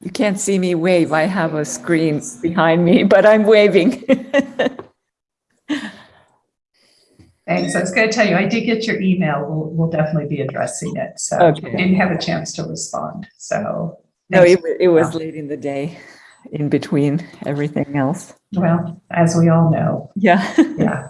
You can't see me wave. I have a screen behind me, but I'm waving. Thanks. I was going to tell you, I did get your email. We'll, we'll definitely be addressing it. So Okay. I didn't have a chance to respond. So, No, it, it was late in the day, in between everything else. well, as we all know, Yeah. yeah.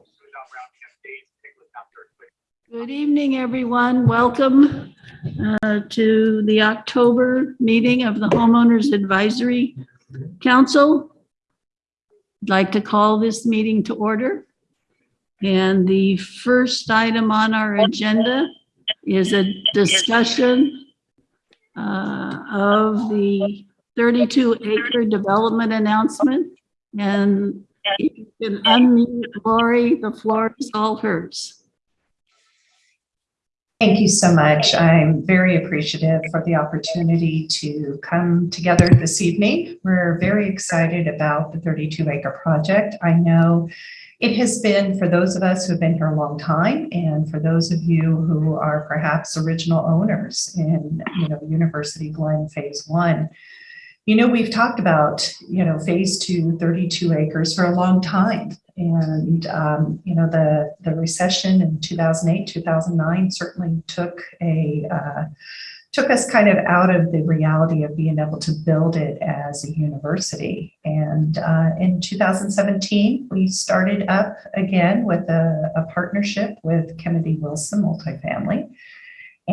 Good evening, everyone. Welcome uh, to the October meeting of the Homeowners Advisory Council. I'd like to call this meeting to order. And the first item on our agenda is a discussion uh, of the 32 acre development announcement. And you can unmute Lori, the floor is all hers. Thank you so much. I'm very appreciative for the opportunity to come together this evening. We're very excited about the 32 acre project. I know it has been for those of us who have been here a long time and for those of you who are perhaps original owners in, you know, University Glen Phase One. You know, we've talked about, you know, phase two, 32 acres for a long time. And, um, you know, the, the recession in 2008, 2009 certainly took a, uh, took us kind of out of the reality of being able to build it as a university. And uh, in 2017, we started up again with a, a partnership with Kennedy Wilson Multifamily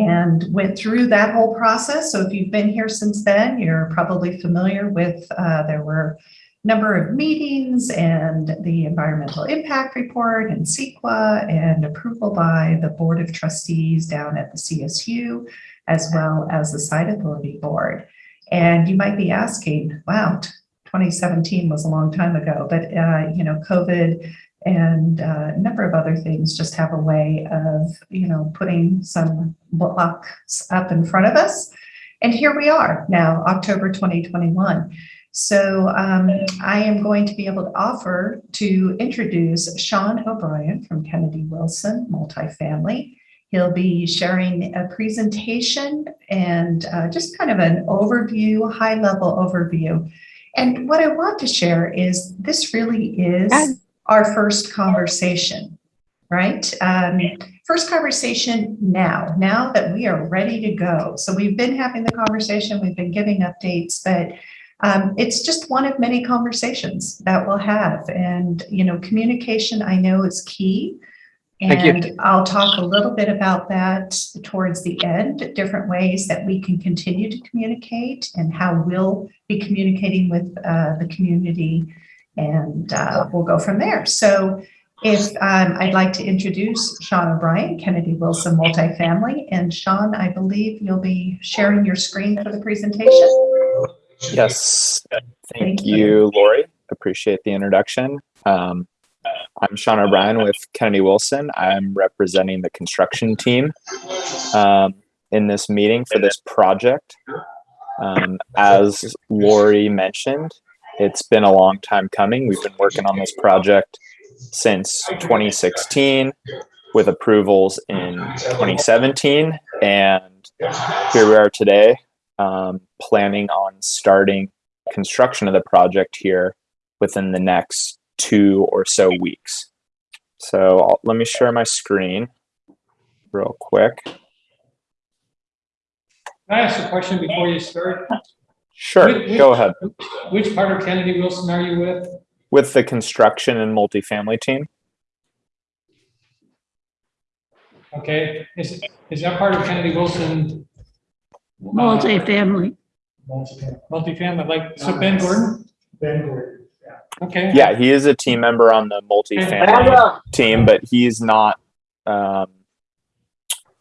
and went through that whole process. So if you've been here since then, you're probably familiar with, uh, there were a number of meetings and the environmental impact report and CEQA and approval by the Board of Trustees down at the CSU, as well as the Site Authority Board. And you might be asking, wow, 2017 was a long time ago, but uh, you know, COVID and uh, a number of other things just have a way of, you know, putting some blocks up in front of us. And here we are now, October 2021. So um, I am going to be able to offer to introduce Sean O'Brien from Kennedy Wilson Multifamily. He'll be sharing a presentation and uh, just kind of an overview, high level overview. And what I want to share is this really is our first conversation, right? Um, first conversation now, now that we are ready to go. So we've been having the conversation, we've been giving updates, but um, it's just one of many conversations that we'll have. And, you know, communication I know is key. Thank you. And I'll talk a little bit about that towards the end, different ways that we can continue to communicate and how we'll be communicating with uh, the community. And uh, we'll go from there. So if um, I'd like to introduce Sean O'Brien, Kennedy Wilson Multifamily. And Sean, I believe you'll be sharing your screen for the presentation. Yes, Thank thank you. you, Lori. Appreciate the introduction. Um, I'm Sean O'Brien with Kennedy Wilson. I'm representing the construction team um, in this meeting for this project. Um, as Lori mentioned, it's been a long time coming. We've been working on this project since 2016 with approvals in 2017. And here we are today um, planning on starting construction of the project here within the next two or so weeks. So I'll, let me share my screen real quick. Can I ask a question before you start? Sure, Which- go ahead. Which part of Kennedy Wilson are you with? With the construction and multifamily team? Okay, is, is that part of Kennedy Wilson? uh, Multifamily. Multifamily, like, so Ben Gordon? Ben Gordon, yeah. Okay. Yeah, he is a team member on the multifamily team, but he's not, um,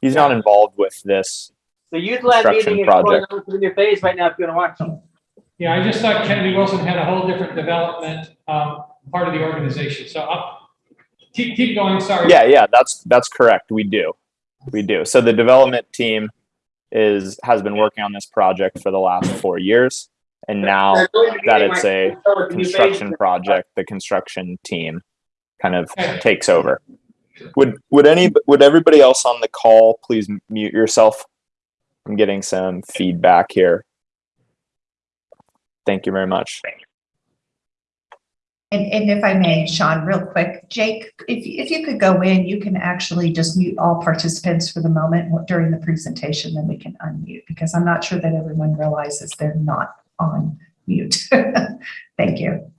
he's not involved with this. The youth lab Construction meeting is going project. on through your face right now if you want to watch them. Yeah, I just thought Kennedy Wilson had a whole different development, um, part of the organization, so I'll, keep, keep going, sorry. Yeah, yeah, that's, that's correct. We do. We do. So the development team is, has been working on this project for the last four years. And now They're going to be that it's a now with the new construction project, the construction team kind of Okay. takes over. Would, would any, would everybody else on the call please mute yourself? I'm getting some feedback here. Thank you very much. And, and if I may, Sean, real quick, Jake, if, if you could go in, you can actually just mute all participants for the moment during the presentation, then we can unmute because I'm not sure that everyone realizes they're not on mute. Thank you.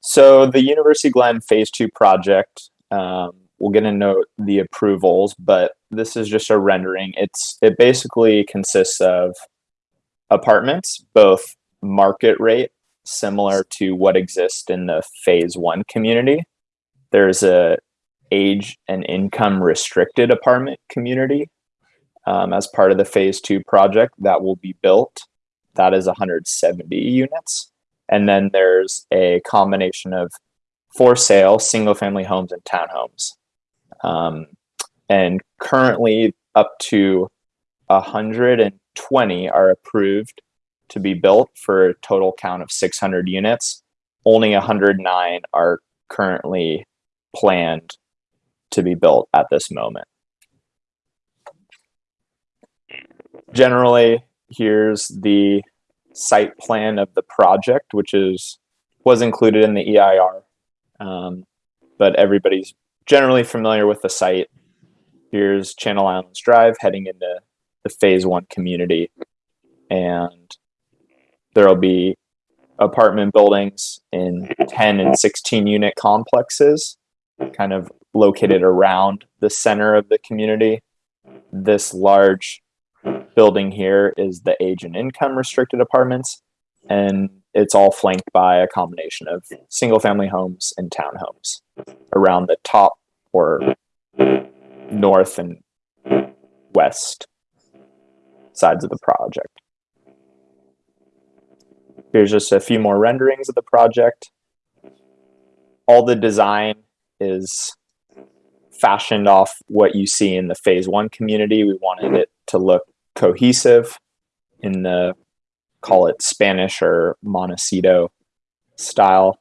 So the University Glen Phase Two project, um, we'll get into the approvals, but this is just a rendering. It's it basically consists of apartments, both market rate, similar to what exists in the Phase One community. There's a age and income restricted apartment community um, as part of the Phase Two project that will be built. That is 170 units. And then there's a combination of for sale single family homes and townhomes. Um, and currently, up to 120 are approved to be built for a total count of 600 units. Only 109 are currently planned to be built at this moment. Generally, here's the site plan of the project, which is was included in the EIR. Um, but everybody's generally familiar with the site. Here's Channel Islands Drive heading into the phase one community. And there'll be apartment buildings in 10 and 16 unit complexes, kind of located around the center of the community. This large building here is the age and income restricted apartments and it's all flanked by a combination of single family homes and townhomes around the top or north and west sides of the project. Here's just a few more renderings of the project. All the design is fashioned off what you see in the phase one community. We wanted it to look cohesive in the call it Spanish or Montecito style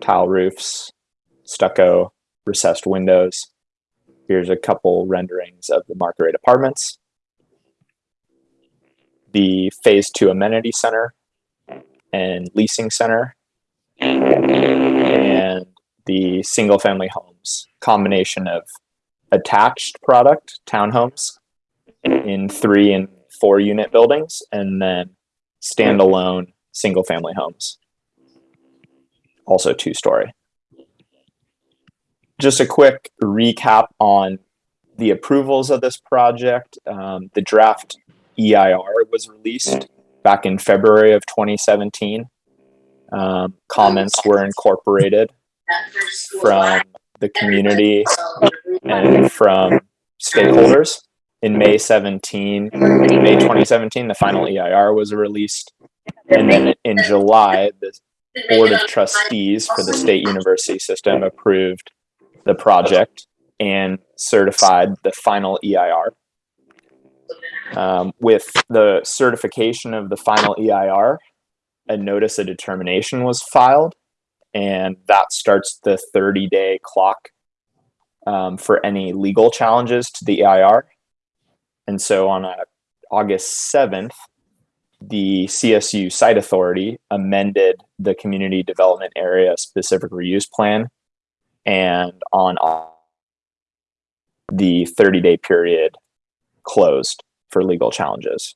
tile roofs, stucco, recessed windows. Here's a couple renderings of the market apartments. The phase two amenity center and leasing center. And the single family homes combination of attached product townhomes in three and four unit buildings and then standalone single family homes. Also two story just a quick recap on the approvals of this project. Um, the draft eir was released back in february of 2017 um, comments were incorporated from the community and from stakeholders. In May 17, May 2017, the final EIR was released. And then in July, the Board of Trustees for the State University System approved the project and certified the final EIR. Um, with the certification of the final EIR, a notice of determination was filed, and that starts the 30 day clock um, for any legal challenges to the EIR. And so on uh, August 7th, the CSU Site Authority amended the Community Development Area Specific Reuse Plan. And on the 30 day period closed for legal challenges.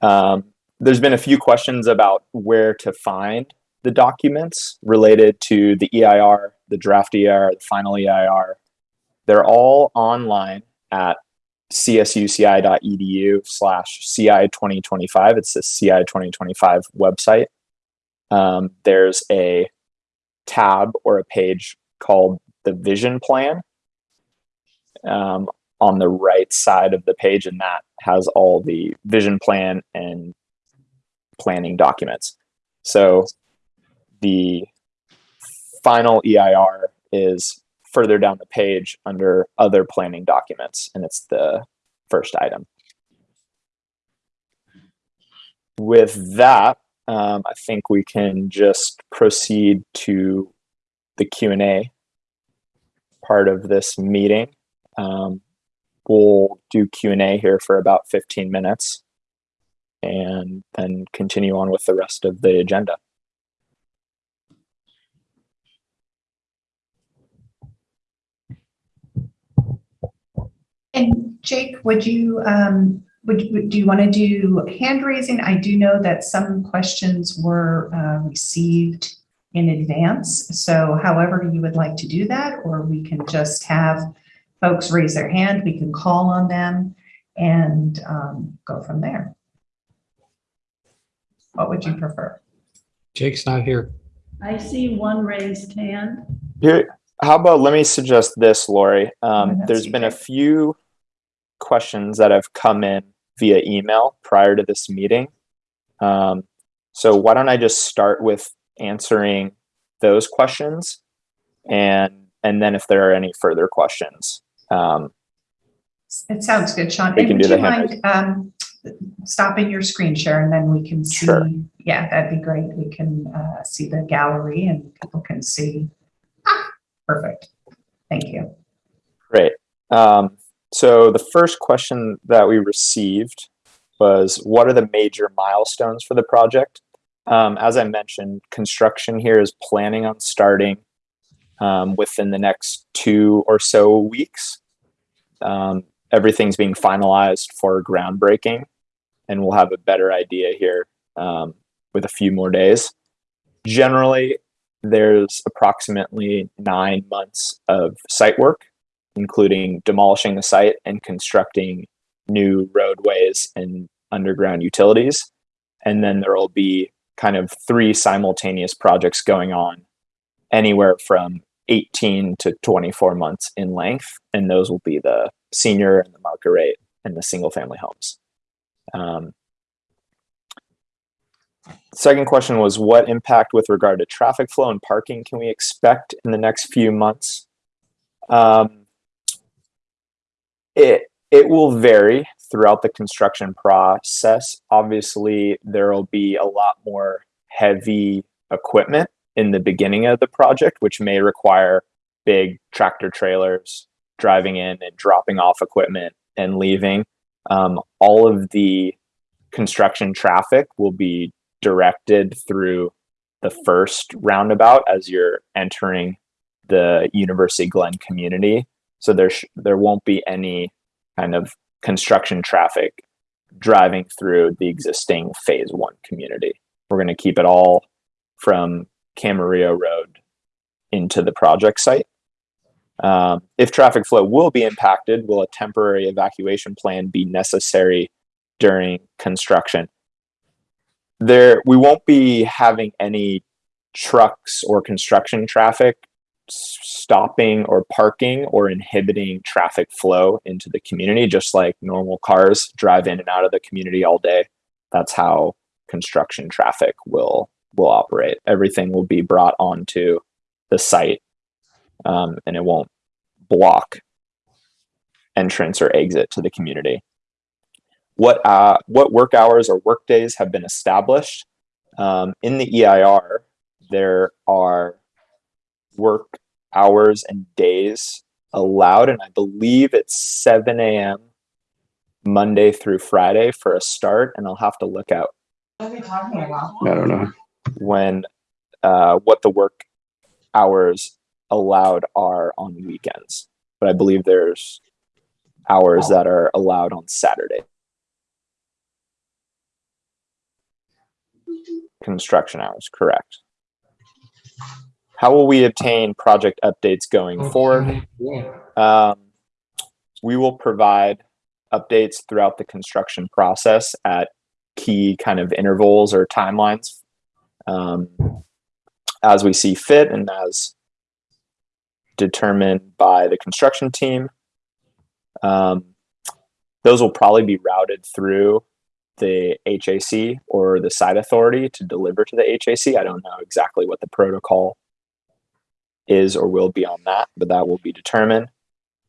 Um, there's been a few questions about where to find the documents related to the EIR, the draft EIR, the final EIR. They're all online at csuci.edu slash CI 2025. It's the CI 2025 website. Um, there's a tab or a page called the vision plan um, on the right side of the page, and that has all the vision plan and planning documents. So the final EIR is further down the page under other planning documents, and it's the first item. With that, um, I think we can just proceed to the Q&A part of this meeting. Um, we'll do Q&A here for about 15 minutes and then continue on with the rest of the agenda. And Jake, would you, um, would, would- do you want to do hand raising? I do know that some questions were, uh, received in advance. So however you would like to do that, or we can just have folks raise their hand, we can call on them and, um, go from there. What would you prefer? Jake's not here. I see one raised hand. Here, how about let me suggest this, Lori? Um, Oh, there's been a few questions that have come in via email prior to this meeting. Um, so why don't I just start with answering those questions, and and then if there are any further questions, um, It sounds good, Sean. We can do you mind, um, stopping your screen share and then we can see? Sure. Yeah, that'd be great. We can, uh, see the gallery and people can see. Perfect. Thank you. Great. Um, so the first question that we received was, what are the major milestones for the project? Um, as I mentioned, construction here is planning on starting um, within the next two or so weeks. Um, everything's being finalized for groundbreaking, and we'll have a better idea here um, with a few more days. Generally, there's approximately nine months of site work including demolishing the site and constructing new roadways and underground utilities. And then there will be kind of three simultaneous projects going on, anywhere from 18 to 24 months in length. And those will be the senior and the market rate and the single family homes. Um, second question was what impact with regard to traffic flow and parking can we expect in the next few months? Um, it it will vary throughout the construction process. Obviously, there will be a lot more heavy equipment in the beginning of the project, which may require big tractor trailers driving in and dropping off equipment and leaving. Um, all of the construction traffic will be directed through the first roundabout as you're entering the University Glen community so there there won't be any kind of construction traffic driving through the existing phase one community. We're going to keep it all from Camarillo Road into the project site. Um, if traffic flow will be impacted, will a temporary evacuation plan be necessary during construction? There, we won't be having any trucks or construction traffic stopping or parking or inhibiting traffic flow into the community, just like normal cars drive in and out of the community all day. That's how construction traffic will will operate. Everything will be brought onto the site, um, and it won't block entrance or exit to the community. What uh, what work hours or work days have been established um, in the EIR? There are work hours and days allowed, and I believe it's 7 a.m. Monday through Friday for a start, and I'll have to look out I don't know. when uh, what the work hours allowed are on weekends. But I believe there's hours that are allowed on Saturday. construction hours, correct. How will we obtain project updates going forward? Um, we will provide updates throughout the construction process at key kind of intervals or timelines um, as we see fit and as determined by the construction team. Um, those will probably be routed through the HAC or the site authority to deliver to the HAC. I don't know exactly what the protocol is or will be on that, but that will be determined.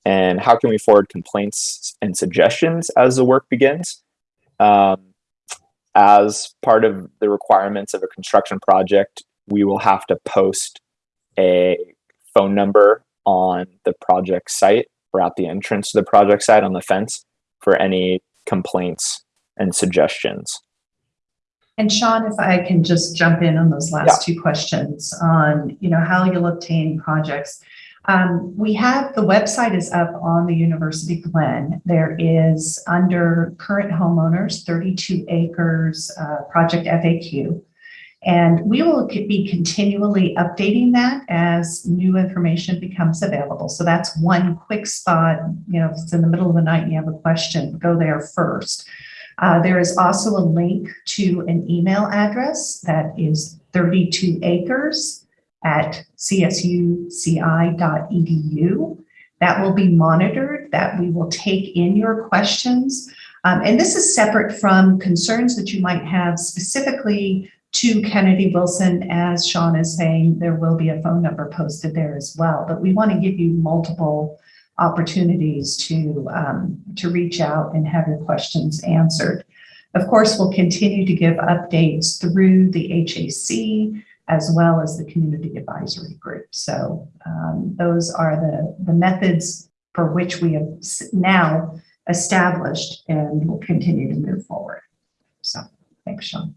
And how can we forward complaints and suggestions as the work begins? Um, as part of the requirements of a construction project, we will have to post a phone number on the project site or at the entrance to the project site on the fence for any complaints and suggestions. And Sean, if I can just jump in on those last two questions on, you know, how you'll obtain projects. Um, we have, the website is up on the University Glen. There is under current homeowners, 32 acres, uh, project FAQ. And we will be continually updating that as new information becomes available. So that's one quick spot, you know, if it's in the middle of the night and you have a question, go there first. Uh, there is also a link to an email address that is 32 acres at csuci.edu. That will be monitored, that we will take in your questions. Um, and this is separate from concerns that you might have specifically to Kennedy Wilson. As Sean is saying, there will be a phone number posted there as well. But we want to give you multiple opportunities to, um, to reach out and have your questions answered. Of course, we'll continue to give updates through the HAC as well as the Community Advisory Group. So um, those are the, the methods for which we have now established and will continue to move forward. So thanks, Sean.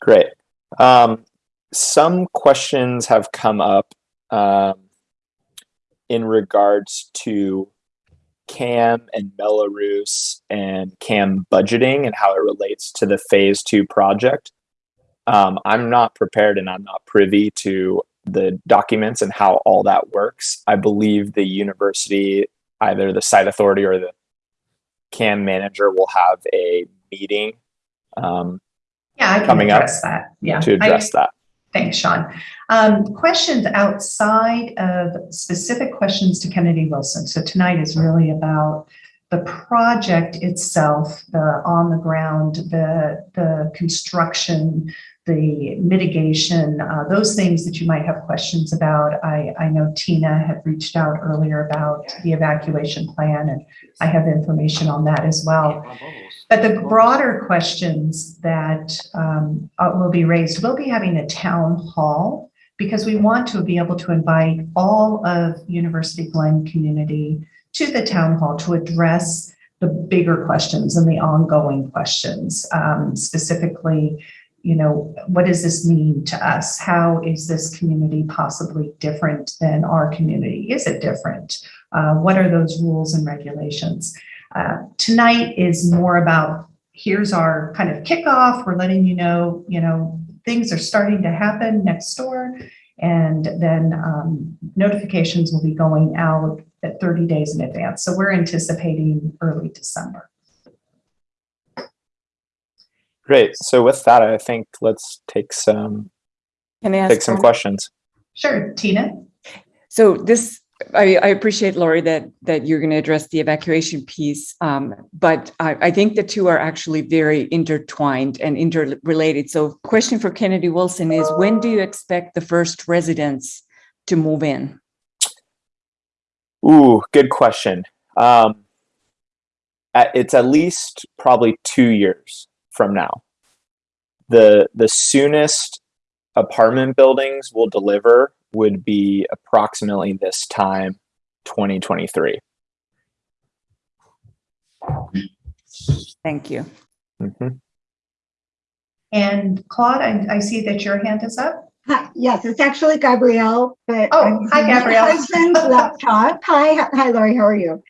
Great. Um, some questions have come up um, in regards to CAM and Belarus and CAM budgeting and how it relates to the phase two project. Um, I'm not prepared and I'm not privy to the documents and how all that works. I believe the university, either the site authority or the CAM manager, will have a meeting um, Yeah, I can Coming up address that. Yeah. to I- address that. Thanks, Sean. Um, questions outside of specific questions to Kennedy Wilson. So tonight is really about the project itself, the on the ground, the, the construction, the mitigation, uh, those things that you might have questions about. I, I know Tina had reached out earlier about the evacuation plan and I have information on that as well. But the broader questions that um, uh, will be raised, we'll be having a town hall because we want to be able to invite all of University Glen community to the town hall to address the bigger questions and the ongoing questions. Um, specifically, you know, what does this mean to us? How is this community possibly different than our community? Is it different? Uh, what are those rules and regulations? Uh, tonight is more about here's our kind of kickoff. We're letting you know, you know, things are starting to happen next door. And then um, notifications will be going out at 30 days in advance. So we're anticipating early December. Great. So with that, I think let's take some Can I ask? take some one? questions. Sure, Tina? So this, I, I appreciate Lori that, that you're going to address the evacuation piece. Um, but I, I think the two are actually very intertwined and interrelated. So question for Kennedy Wilson is when do you expect the first residents to move in? Ooh, good question. Um, it's at least probably two years from now. The the soonest apartment buildings will deliver would be approximately this time, 2023. Thank you. Mhm. And Claude, I, I see that your hand is up. Hi, yes, it's actually Gabrielle, but. Oh, I'm hi, using Gabrielle. Husband's laptop. Hi, hi Lori, how are you?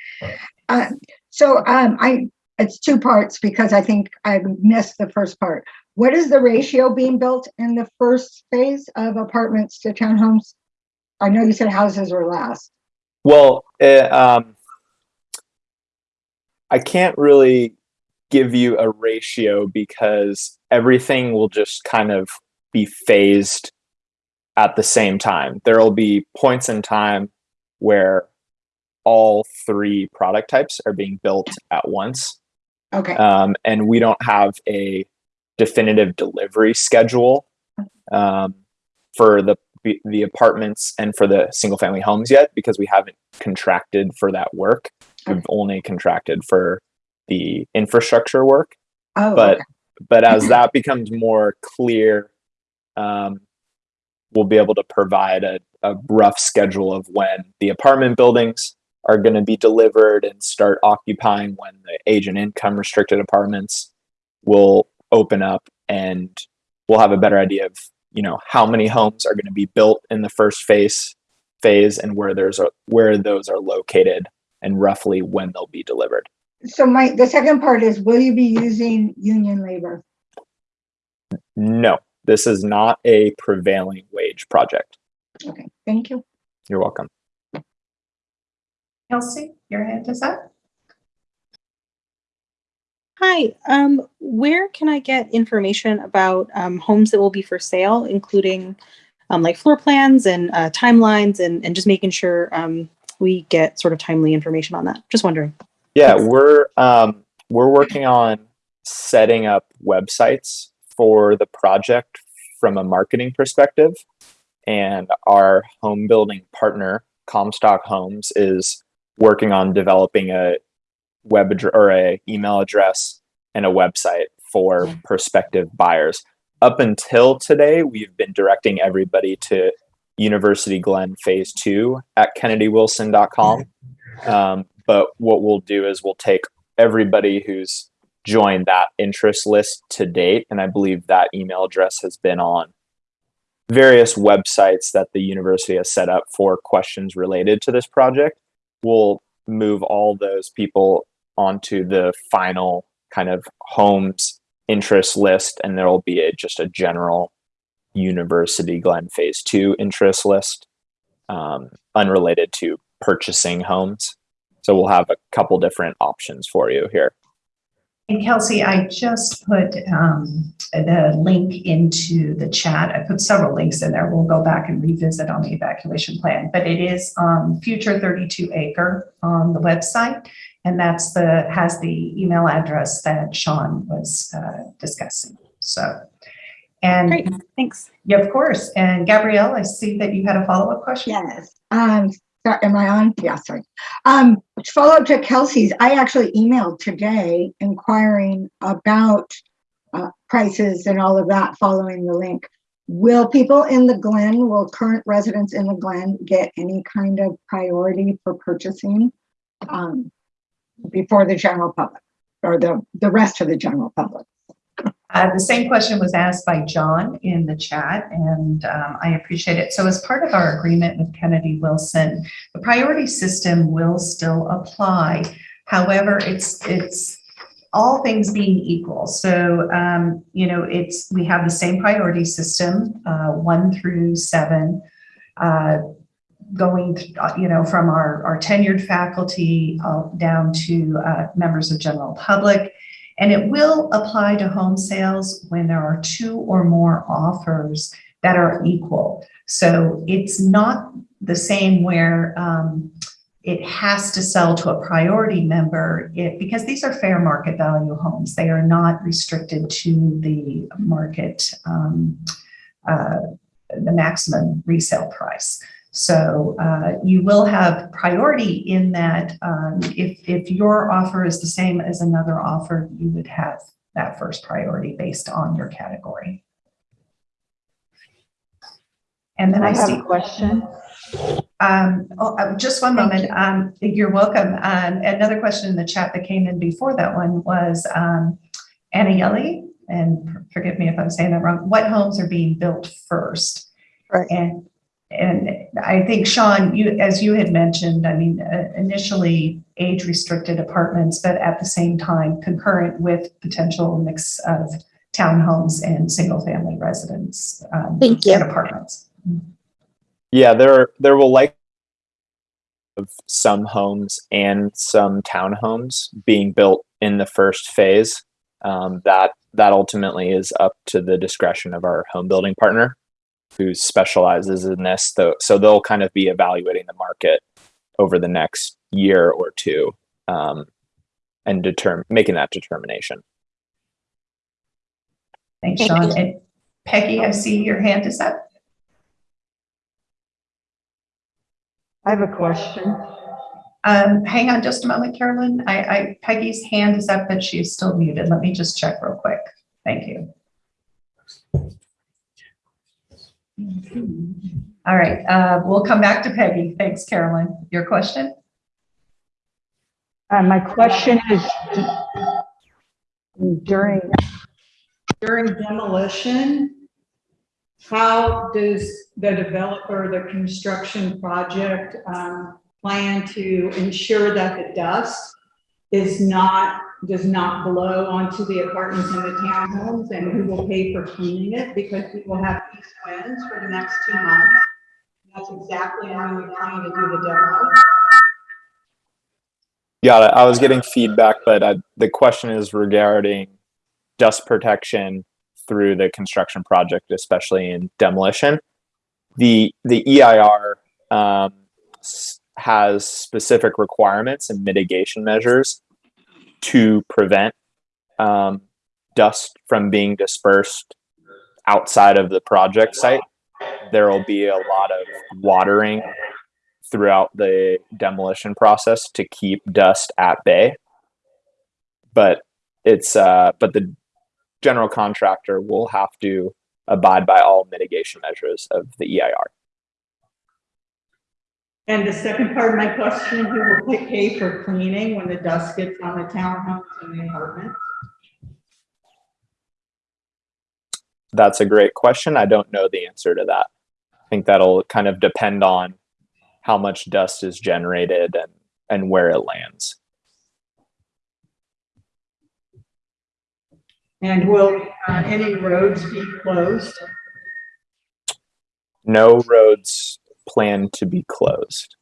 Uh, So um, I, it's two parts because I think I missed the first part. what is the ratio being built in the first phase of apartments to townhomes? I know you said houses were last. Well, eh, um, I can't really give you a ratio because everything will just kind of be phased at the same time. There will be points in time where all three product types are being built at once. Okay, Um, and we don't have a definitive delivery schedule um, for the the apartments and for the single family homes yet because we haven't contracted for that work. We've only contracted for the infrastructure work oh, but okay. but as that becomes more clear um, we'll be able to provide a, a rough schedule of when the apartment buildings are going to be delivered and start occupying when the age and income restricted apartments will open up and we'll have a better idea of you know how many homes are going to be built in the first phase phase and where there's a where those are located and roughly when they'll be delivered So my, the second part is, will you be using union labor? no this is not a prevailing wage project Okay, thank you. you're welcome Kelsey, your hand is up. Hi, um, where can I get information about um, homes that will be for sale, including um, like floor plans and uh, timelines, and, and just making sure um, we get sort of timely information on that? Just wondering. Yeah, we're um, we're working on setting up websites for the project from a marketing perspective, and our home building partner, Comstock Homes, is working on developing a web address or a email address and a website for prospective buyers. Up until today, we've been directing everybody to University Glen Phase Two at KennedyWilson.com. Um, but what we'll do is we'll take everybody who's joined that interest list to date, and I believe that email address has been on various websites that the university has set up for questions related to this project. We'll move all those people onto the final kind of homes interest list, and there will be a, just a general University Glen Phase Two interest list, um, unrelated to purchasing homes. So we'll have a couple different options for you here. And Kelsey, I just put um, the link into the chat. I put several links in there. We'll go back and revisit on the evacuation plan, but it is um, Future 32 Acre on the website. And that's the, has the email address that Sean was uh, discussing. So, and Great, thanks. yeah, of course. And Gabrielle, I see that you had a follow-up question. Yes, um, so- am I on? Yeah, sorry. Um, follow up to Kelsey's, I actually emailed today inquiring about uh, prices and all of that following the link. Will people in the Glen, will current residents in the Glen get any kind of priority for purchasing um, before the general public or the, the rest of the general public? Uh, the same question was asked by John in the chat, and um, I appreciate it. So as part of our agreement with Kennedy Wilson, the priority system will still apply. However, it's it's all things being equal. So um, you know, it's we have the same priority system, uh, one through seven. Uh, going, uh, you know, from our, our tenured faculty uh, down to uh, members of general public. And it will apply to home sales when there are two or more offers that are equal. So it's not the same where um, it has to sell to a priority member it, because these are fair market value homes. They are not restricted to the market, um, uh, the maximum resale price. So uh, you will have priority in that um, if, if your offer is the same as another offer, you would have that first priority based on your category. And then I, I have see. a question. Um, oh, uh, just one moment. Um, you're welcome. Um, another question in the chat that came in before that one was um, Anna Yelly, and forgive me if I'm saying that wrong. What homes are being built first? Right. And and I think Sean, you as you had mentioned, I mean, uh, initially age restricted apartments, but at the same time concurrent with potential mix of townhomes and single-family residence. um, Thank you. And apartments. Yeah, there there will likely of some homes and some townhomes being built in the first phase. Um, that that ultimately is up to the discretion of our home building partner, who specializes in this. Though, so they'll kind of be evaluating the market over the next year or two, um, and determine making that determination. Thanks, Thank Sean. you. And Peggy, I see your hand is up. I have a question. Um, hang on just a moment, Carolyn. I, I, Peggy's hand is up, but she's still muted. Let me just check real quick. Thank you. All right, uh, we'll come back to Peggy. Thanks, Carolyn. Your question? Uh, my question is during, during demolition, how does the developer, the construction project, um, plan to ensure that the dust is not, does not blow onto the apartments and the townhomes and who will pay for cleaning it? Because we will have east winds for the next two months. That's exactly when we plan to do the demo. Got it. I was getting feedback, but I, the question is regarding dust protection through the construction project, especially in demolition. The the EIR um, has specific requirements and mitigation measures to prevent um, dust from being dispersed outside of the project site. There will be a lot of watering throughout the demolition process to keep dust at bay. But it's uh, but the general contractor will have to abide by all mitigation measures of the EIR. And the second part of my question, who will pay- for cleaning when the dust gets on the townhomes and the apartments? That's a great question. I don't know the answer to that. I think that'll kind of depend on how much dust is generated and and where it lands. And will uh, any roads be closed? No roads planned to be closed.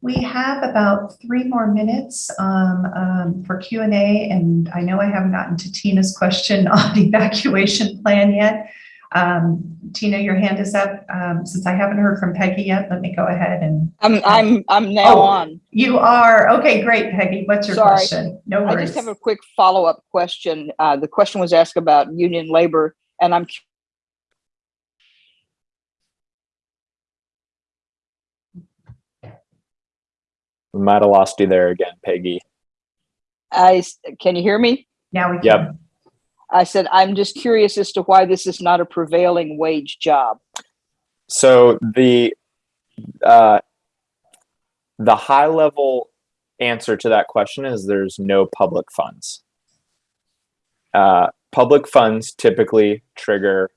We have about three more minutes um, um, for Q and A, and I know I haven't gotten to Tina's question on the evacuation plan yet. Um, Tina, your hand is up. Um, Since I haven't heard from Peggy yet, let me go ahead and, I'm, I'm, I'm now Oh. on. you are, okay, great, Peggy. What's your Sorry. question? No I just have a quick follow-up question. Uh, the question was asked about union labor, and I'm We might have lost you there again, Peggy. I can you hear me? Now we Yep. I said, I'm just curious as to why this is not a prevailing wage job. So the uh, the high level answer to that question is there's no public funds. Uh, public funds typically trigger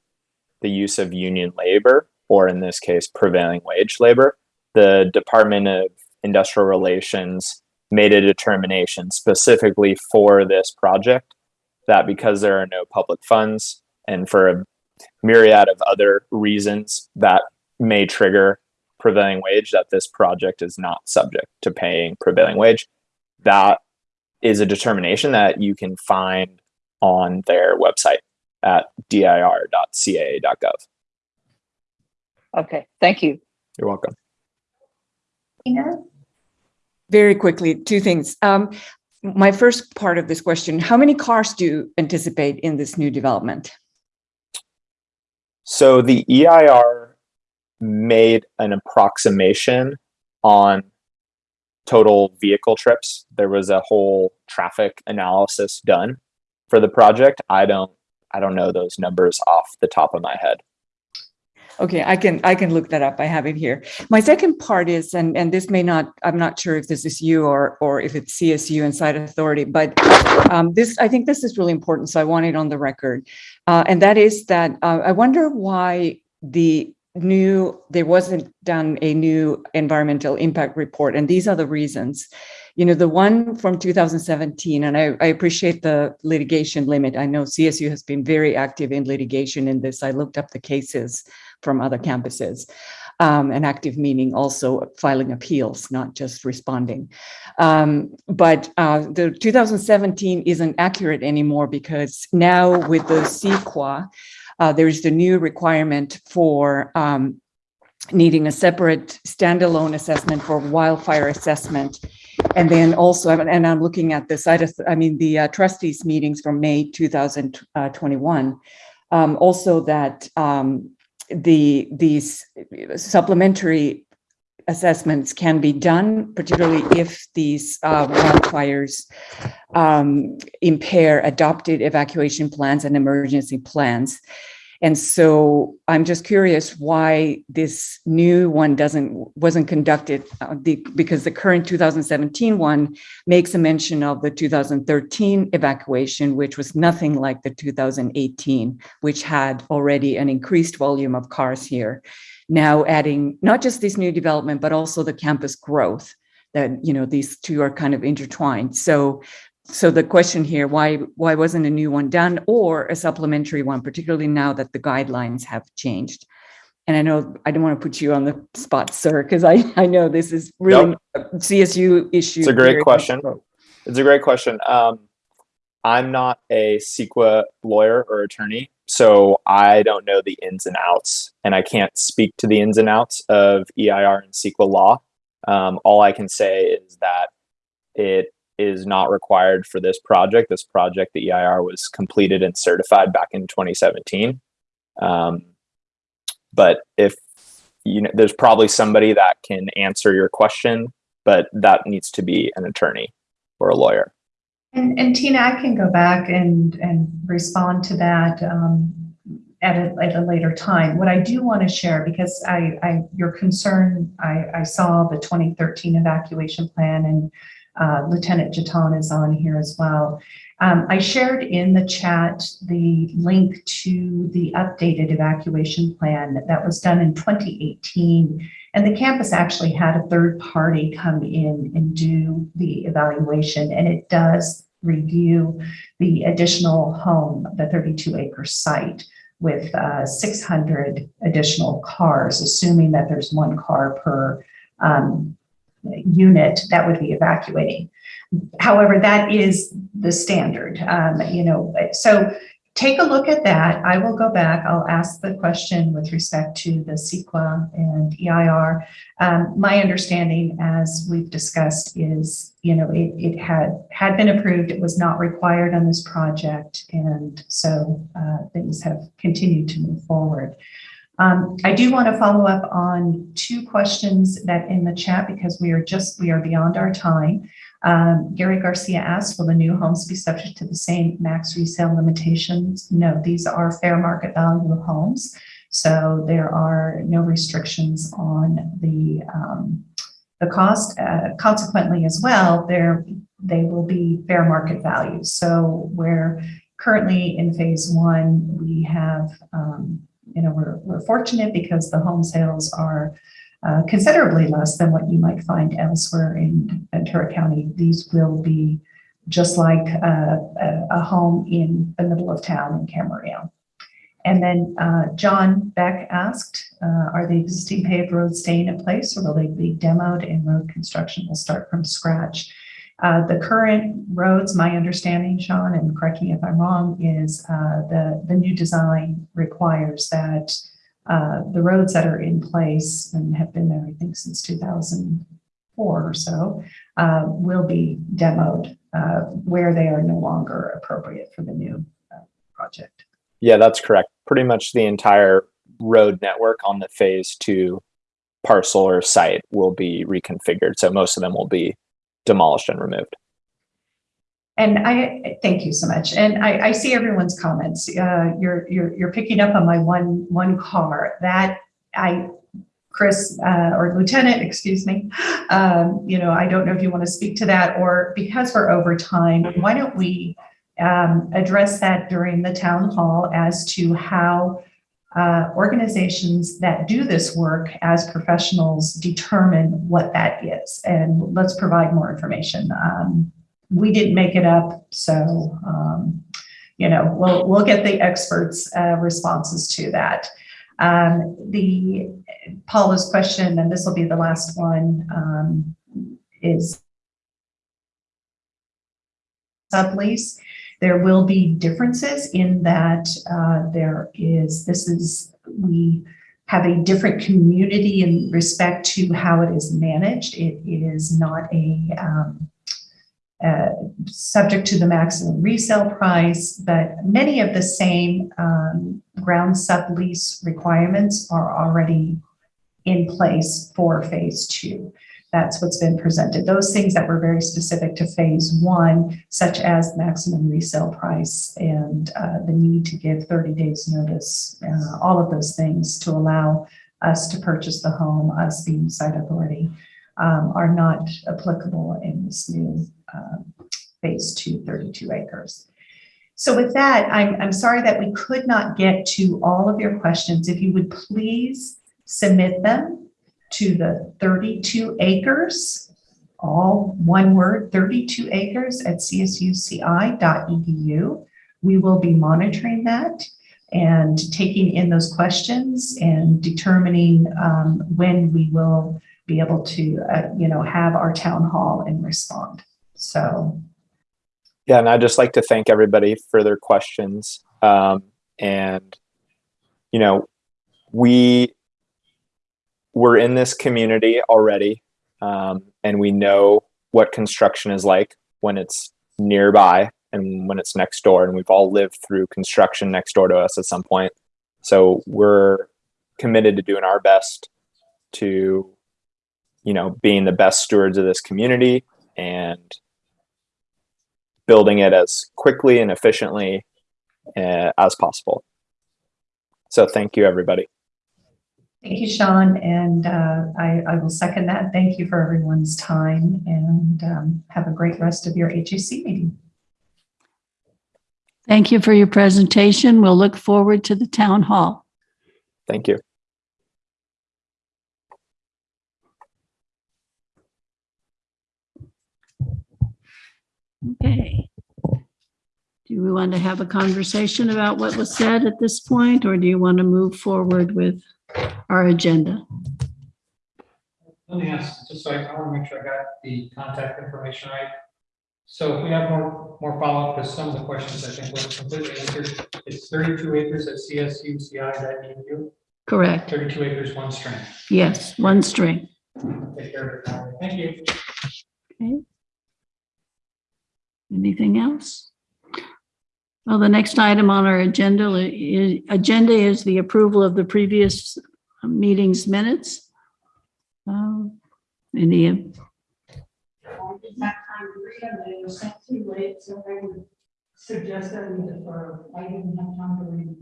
the use of union labor, or in this case, prevailing wage labor. The Department of Industrial Relations made a determination specifically for this project that because there are no public funds and for a myriad of other reasons that may trigger prevailing wage that this project is not subject to paying prevailing wage that is a determination that you can find on their website at dir.ca.gov Okay, thank you. you're welcome Tina? Very quickly, two things. Um, my first part of this question, how many cars do you anticipate in this new development? So the EIR made an approximation on total vehicle trips. There was a whole traffic analysis done for the project. I don't I don't know those numbers off the top of my head. Okay, I can, I can look that up. I have it here. My second part is, and, and this may not, I'm not sure if this is you or, or if it's CSU and site authority, but um, this, I think this is really important, so I want it on the record. Uh, and that is that, uh, I wonder why the new, there wasn't done a new environmental impact report, and these are the reasons. You know, the one from 2017, and I, I appreciate the litigation limit. I know CSU has been very active in litigation in this. I looked up the cases from other campuses. Um, and active meaning also filing appeals, not just responding. Um, but uh, the 2017 isn't accurate anymore because now with the CEQA, uh, there's the new requirement for um, needing a separate standalone assessment for wildfire assessment. And then also, and I'm looking at the I mean, the uh, trustees meetings from May 2021. Um, also that um, the these supplementary assessments can be done, particularly if these uh, wildfires um, impair adopted evacuation plans and emergency plans. And so I'm just curious why this new one doesn't wasn't conducted uh, the, because the current 2017 one makes a mention of the 2013 evacuation, which was nothing like the 2018, which had already an increased volume of cars here. Now adding not just this new development, but also the campus growth that, you know, these two are kind of intertwined. So so the question here, why why wasn't a new one done or a supplementary one, particularly now that the guidelines have changed? And I know I don't want to put you on the spot, sir, because I, I know this is really Nope. a CSU issue. It's a great question. much so. It's a great question. Um, I'm not a CEQA lawyer or attorney, so I don't know the ins and outs, and I can't speak to the ins and outs of EIR and CEQA law. Um, all I can say is that it is not required for this project. This project, the EIR, was completed and certified back in 2017. Um, but if you know, there's probably somebody that can answer your question, but that needs to be an attorney or a lawyer. And, and Tina, I can go back and, and respond to that um, at, a, at a later time. What I do want to share, because I, I your concern, I, I saw the 2013 evacuation plan and uh, Lieutenant Jaton is on here as well. Um, I shared in the chat the link to the updated evacuation plan that was done in 2018. And the campus actually had a third party come in and do the evaluation, and it does review the additional home, the 32 acre site with uh, 600 additional cars, assuming that there's one car per um, unit that would be evacuating. However, that is the standard, um, you know, so take a look at that. I will go back. I'll ask the question with respect to the CEQA and EIR. Um, my understanding, as we've discussed, is, you know, it, it had, had been approved. It was not required on this project. And so uh, things have continued to move forward. Um, I do want to follow up on two questions that in the chat because we are just, we are beyond our time. Um, Gary Garcia asked, will the new homes be subject to the same max resale limitations? No, these are fair market value homes. So there are no restrictions on the, um, the cost. Uh, consequently as well, there, they will be fair market value. So where currently in phase one, we have um, you know, we're, we're fortunate because the home sales are uh, considerably less than what you might find elsewhere in Ventura County. These will be just like a, a, a home in the middle of town in Camarillo. And then uh, John Beck asked, uh, are the existing paved roads staying in place or will they be demoed and road construction will start from scratch? Uh, the current roads, my understanding, Sean, and correct me if I'm wrong, is uh, the, the new design requires that uh, the roads that are in place and have been there, I think, since 2004 or so, uh, will be demoed uh, where they are no longer appropriate for the new uh, project. Yeah, that's correct. Pretty much the entire road network on the phase two parcel or site will be reconfigured. So most of them will be demolished and removed. And I thank you so much. And I, I see everyone's comments. Uh, you're you're you're picking up on my one one car that I, Chris uh, or Lieutenant, excuse me. Um, you know, I don't know if you want to speak to that or because we're over time, why don't we um, address that during the town hall as to how uh, organizations that do this work as professionals determine what that is. And let's provide more information. Um, we didn't make it up, so um, you know we'll we'll get the experts' uh, responses to that. Um, the Paula's question, and this will be the last one, um, is sublease. There will be differences in that uh, there is, this is, we have a different community in respect to how it is managed. It, is not a um, uh, subject to the maximum resale price, but many of the same um, ground sublease requirements are already in place for phase two. That's what's been presented. Those things that were very specific to phase one, such as maximum resale price and uh, the need to give 30 days notice, uh, all of those things to allow us to purchase the home, us being site authority, um, are not applicable in this new um, phase two, 32 acres. So with that, I'm, I'm sorry that we could not get to all of your questions. If you would please submit them to the 32 acres, all one word, 32 acres at csuci.edu. We will be monitoring that and taking in those questions and determining um, when we will be able to, uh, you know, have our town hall and respond. So Yeah, and I'd just like to thank everybody for their questions. Um, and, you know, we we're in this community already, um, and we know what construction is like when it's nearby and when it's next door. And we've all lived through construction next door to us at some point. So we're committed to doing our best to, you know, being the best stewards of this community and building it as quickly and efficiently uh, as possible. So thank you, everybody. Thank you, Sean, and uh, I, I will second that. Thank you for everyone's time and um, have a great rest of your HAC meeting. Thank you for your presentation. We'll look forward to the town hall. Thank you. Okay. Do we want to have a conversation about what was said at this point, or do you want to move forward with our agenda? Let me ask, just so I, I want to make sure I got the contact information right. So if we have more, more follow-up, because some of the questions I think were completely answered. It's thirty-two acres at csuci.edu, Correct. thirty-two acres, one string. Yes, one string. Take care of it. Thank you. Okay. Anything else? Well, the next item on our agenda is, agenda is the approval of the previous meeting's minutes. Um, Any, I didn't time to read them, they were sent too late, so I would suggest that we defer. I didn't have time to read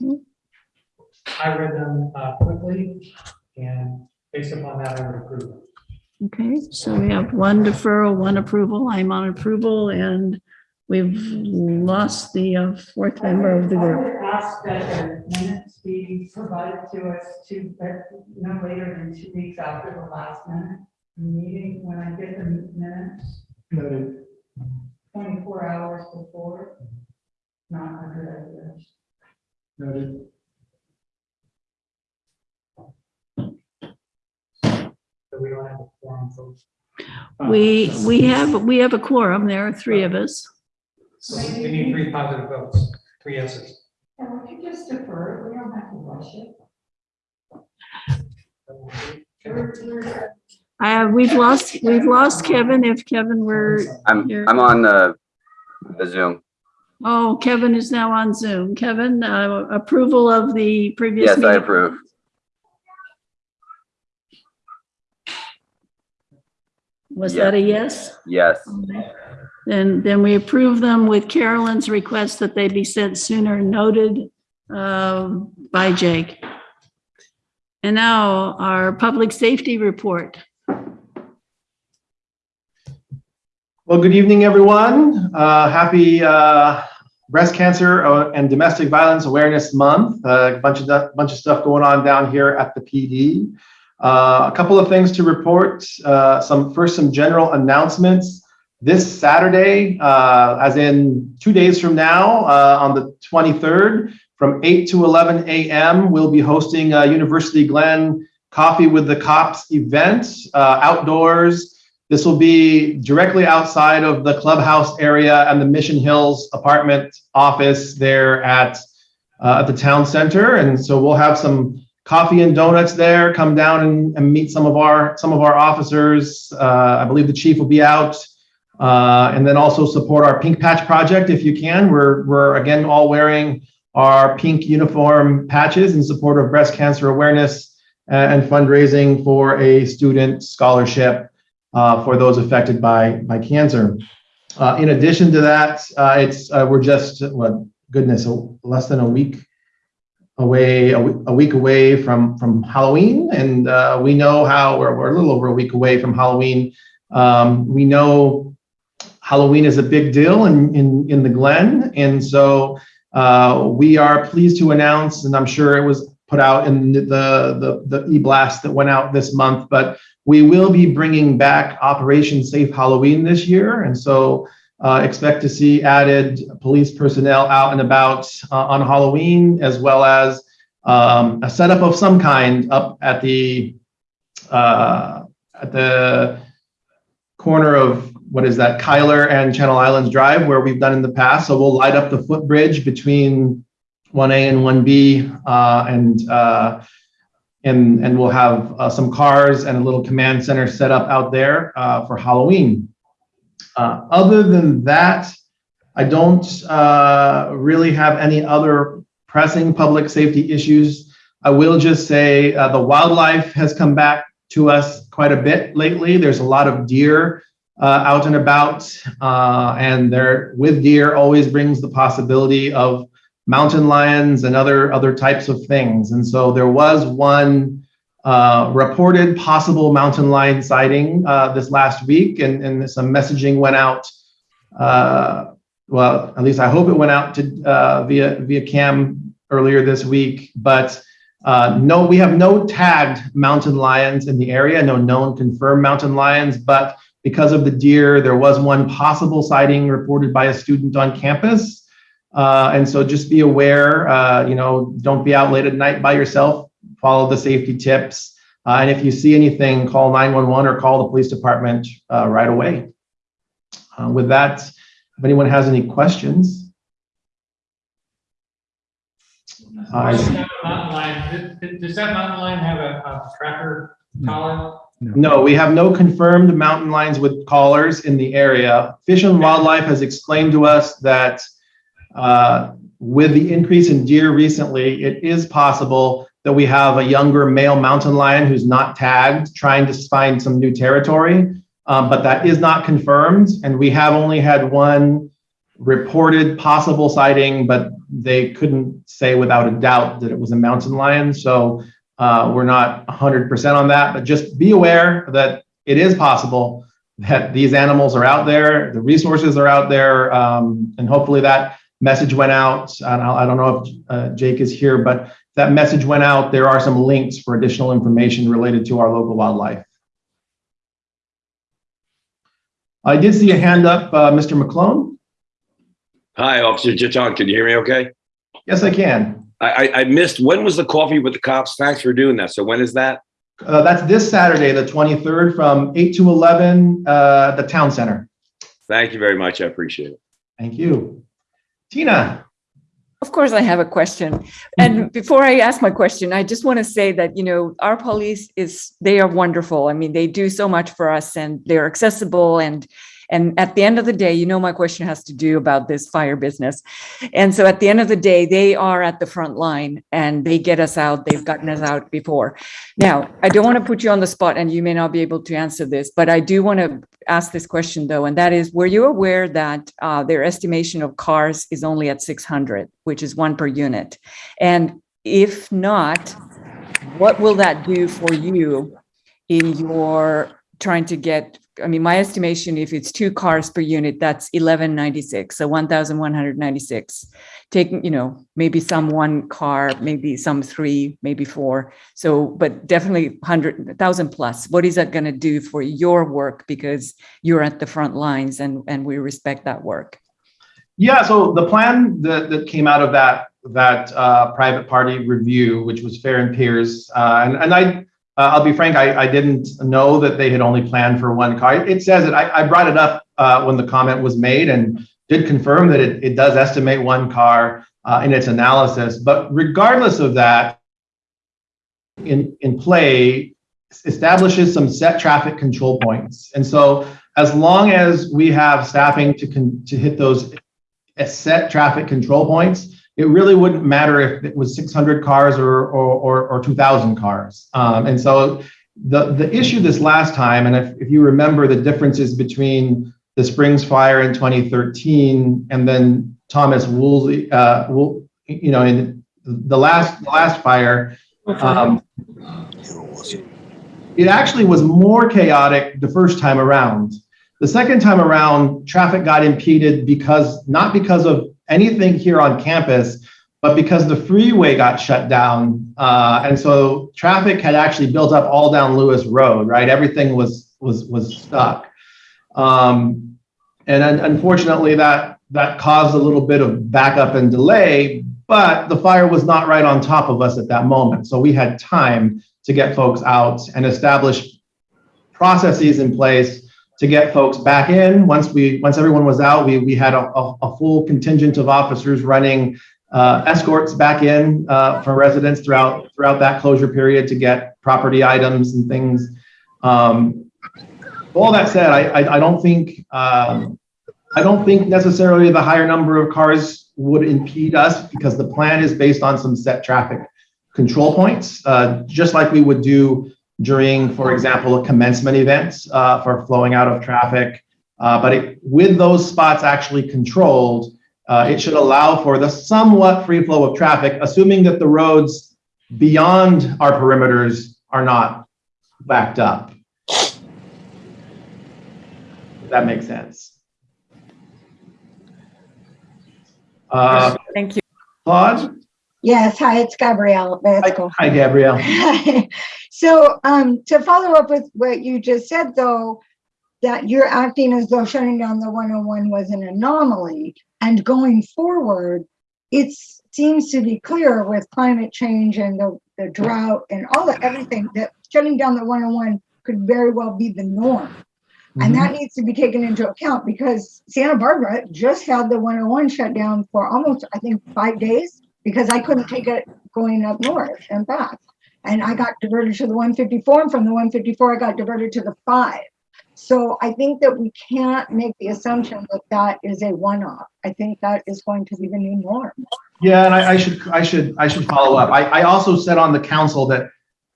them. I read them uh, quickly, and based upon that, I would approve okay, so we have one deferral, one approval. I'm on approval and we've lost the uh, fourth member of the I group. would ask that the minutes be provided to us to, no later than two weeks after the last minute meeting, when I get the minutes. Noted. Twenty-four hours before. Not a good idea. Noted. So we don't have a forum, folks. We, we have, we have a quorum. There are three of us. So we need three positive votes, three yeses. And we could just defer, we don't have to rush it. Uh, we've lost, we've lost Kevin. If Kevin were, I'm, Here. I'm on the, the Zoom. oh, Kevin is now on Zoom. Kevin, uh, approval of the previous Yes, I meeting. approve. Was that a yes? Yes. Then, then we approve them with Carolyn's request that they be sent sooner noted um, by Jake. And now our public safety report. Well, good evening, everyone. Uh, happy uh, Breast Cancer uh, and Domestic Violence Awareness Month. Uh, a bunch of bunch of stuff going on down here at the PD. Uh, a couple of things to report. Uh, some first, some general announcements. This Saturday, uh, as in two days from now, uh, on the 23rd, from 8 to 11 a.m., we'll be hosting a University Glen Coffee with the Cops event uh, outdoors. This will be directly outside of the clubhouse area and the Mission Hills apartment office there at, uh, at the town center. And so we'll have some coffee and donuts there. Come down and, and meet some of our some of our officers. Uh, I believe the chief will be out. Uh, and then also support our Pink Patch Project if you can. We're, we're again all wearing our pink uniform patches in support of breast cancer awareness and fundraising for a student scholarship uh, for those affected by, by cancer. Uh, in addition to that, uh, it's uh, we're just what goodness, less than a week away, a, a week away from from Halloween, and uh, we know how we're, we're a little over a week away from Halloween. Um, we know Halloween is a big deal in in, in the Glen, and so uh, we are pleased to announce, and I'm sure it was put out in the the, the e-blast that went out this month, but we will be bringing back Operation Safe Halloween this year, and so uh, expect to see added police personnel out and about uh, on Halloween, as well as um, a setup of some kind up at the uh, at the corner of what is that, Kyler and Channel Islands Drive, where we've done in the past. So we'll light up the footbridge between 1A and 1B, uh, and uh, and and we'll have uh, some cars and a little command center set up out there uh, for Halloween. Uh, other than that, I don't uh, really have any other pressing public safety issues. I will just say the wildlife has come back to us quite a bit lately. There's a lot of deer uh, out and about, uh, and there with deer always brings the possibility of mountain lions and other other types of things. And so there was one uh, reported possible mountain lion sighting uh, this last week, and, and some messaging went out. Uh, well, at least I hope it went out to uh, via via cam earlier this week. But no, we have no tagged mountain lions in the area, no known confirmed mountain lions. But because of the deer, there was one possible sighting reported by a student on campus. Uh, and so just be aware, you know, don't be out late at night by yourself follow the safety tips. Uh, and if you see anything, call 911 or call the police department uh, right away. Uh, with that, if anyone has any questions. Does that mountain lion, does that mountain lion have a, a tracker collar? No, we have no confirmed mountain lions with collars in the area. Fish and Wildlife has explained to us that uh, with the increase in deer recently, it is possible that we have a younger male mountain lion who's not tagged, trying to find some new territory, um, but that is not confirmed. And we have only had one reported possible sighting, but they couldn't say without a doubt that it was a mountain lion. So uh, we're not 100% on that, but just be aware that it is possible that these animals are out there, the resources are out there, um, and hopefully that message went out. I don't know if uh, Jake is here, but that message went out. There are some links for additional information related to our local wildlife. I did see a hand up, uh, Mr. McClone. Hi, Officer Chaton. Can you hear me okay? Yes, I can. I, I, I missed, when was the coffee with the cops? Thanks for doing that. So when is that? Uh, that's this Saturday, the 23rd from 8 to 11 uh, at the town center. Thank you very much. I appreciate it. Thank you. Tina. Of course, I have a question. And before I ask my question, I just want to say that, you know, our police is, they are wonderful. I mean, they do so much for us and they're accessible and and at the end of the day, you know, my question has to do about this fire business. And so at the end of the day, they are at the front line and they get us out. They've gotten us out before. Now, I don't want to put you on the spot and you may not be able to answer this, but I do want to ask this question though, and that is, were you aware that uh, their estimation of cars is only at 600, which is one per unit? And if not, what will that do for you in your trying to get I mean, my estimation, if it's two cars per unit, that's eleven ninety-six, so one thousand one hundred ninety-six. Taking, you know, maybe some one car, maybe some three, maybe four. So, but definitely hundred, thousand plus. What is that going to do for your work? Because you're at the front lines and, and we respect that work. Yeah, so the plan that, that came out of that that uh, private party review, which was Fehr and Peers, uh, and, and I, uh, I'll be frank, I, I didn't know that they had only planned for one car. It says it. I, I brought it up uh, when the comment was made and did confirm that it, it does estimate one car uh, in its analysis. But regardless of that, in in play establishes some set traffic control points, and so as long as we have staffing to con- to hit those set traffic control points, it really wouldn't matter if it was 600 cars or or, or, or 2,000 cars. Um, and so the the issue this last time, and if, if you remember the differences between the Springs fire in 2013 and then Thomas Woolsey, uh, Wool, you know, in the last the last fire, um, it actually was more chaotic the first time around. The second time around, traffic got impeded because not because of anything here on campus, but because the freeway got shut down, uh, and so traffic had actually built up all down Lewis Road. Right, everything was was was stuck, um, and un- unfortunately that that caused a little bit of backup and delay. But the fire was not right on top of us at that moment, so we had time to get folks out and establish processes in place to get folks back in. Once we, once everyone was out, we, we had a, a, a full contingent of officers running uh, escorts back in uh, for residents throughout throughout that closure period to get property items and things. Um, all that said, I, I, I don't think um, I don't think necessarily the higher number of cars would impede us because the plan is based on some set traffic control points, uh, just like we would do during, for example, a commencement event uh, for flowing out of traffic. Uh, but it, with those spots actually controlled, uh, it should allow for the somewhat free flow of traffic, assuming that the roads beyond our perimeters are not backed up. If that makes sense. Uh, Thank you. Claude? Yes, hi, it's Gabrielle. Cool. Hi, Gabrielle. So, um, to follow up with what you just said, though, that you're acting as though shutting down the 101 was an anomaly. And going forward, it seems to be clear with climate change and the, the drought and all that, everything, that shutting down the 101 could very well be the norm. And that needs to be taken into account because Santa Barbara just had the 101 shut down for almost, I think, five days because I couldn't take it going up north and back. And I got diverted to the 154, and from the 154, I got diverted to the five. So I think that we can't make the assumption that that is a one-off. I think that is going to be the new norm. Yeah, and I, I should I should I should follow up. I, I also said on the council that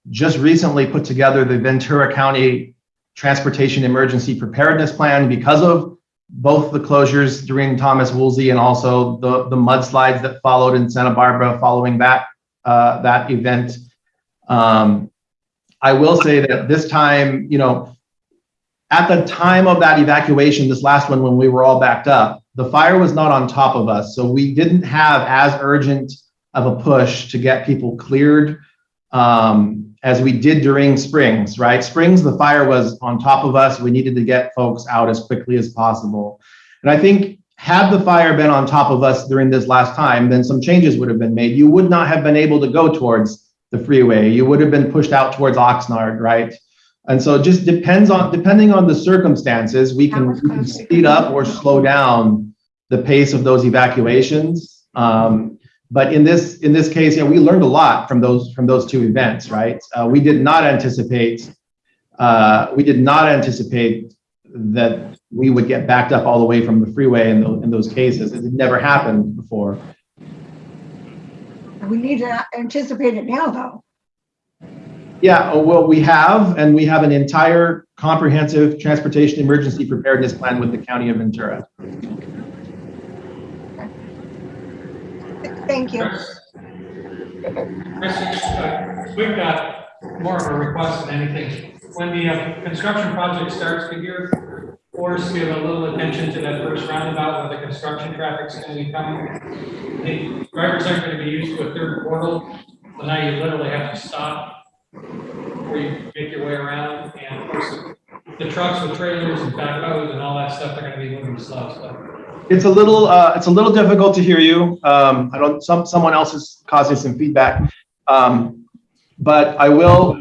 just recently put together the Ventura County Transportation Emergency Preparedness Plan because of both the closures during Thomas Woolsey and also the the mudslides that followed in Santa Barbara following that uh, that event. Um, I will say that this time, you know, at the time of that evacuation, this last one when we were all backed up, the fire was not on top of us, so we didn't have as urgent of a push to get people cleared um, as we did during Springs. Right, Springs, the fire was on top of us. We needed to get folks out as quickly as possible, and I think had the fire been on top of us during this last time, then some changes would have been made. You would not have been able to go towards the freeway. You would have been pushed out towards Oxnard, right? And so it just depends on depending on the circumstances, we can, speed up or slow down the pace of those evacuations. Um, but in this in this case, know, we learned a lot from those from those two events, right? Uh, we did not anticipate uh, we did not anticipate that we would get backed up all the way from the freeway in, the, in those cases. It had never happened before. We need to anticipate it now, though. Yeah, oh, well, we have, and we have an entire comprehensive transportation emergency preparedness plan with the county of Ventura. Thank you. Chris, uh, we've got more of a request than anything. when the uh, construction project starts, could your force give a little attention to that first roundabout where the construction traffic's gonna be coming? The drivers aren't gonna be used to a third portal, so now you literally have to stop where you make your way around, and of course, the trucks with trailers and backhoes and all that stuff, they're gonna be moving slow, so. It's a little, uh, it's a little difficult to hear you. Um, I don't, some, someone else is causing some feedback. Um, but I will,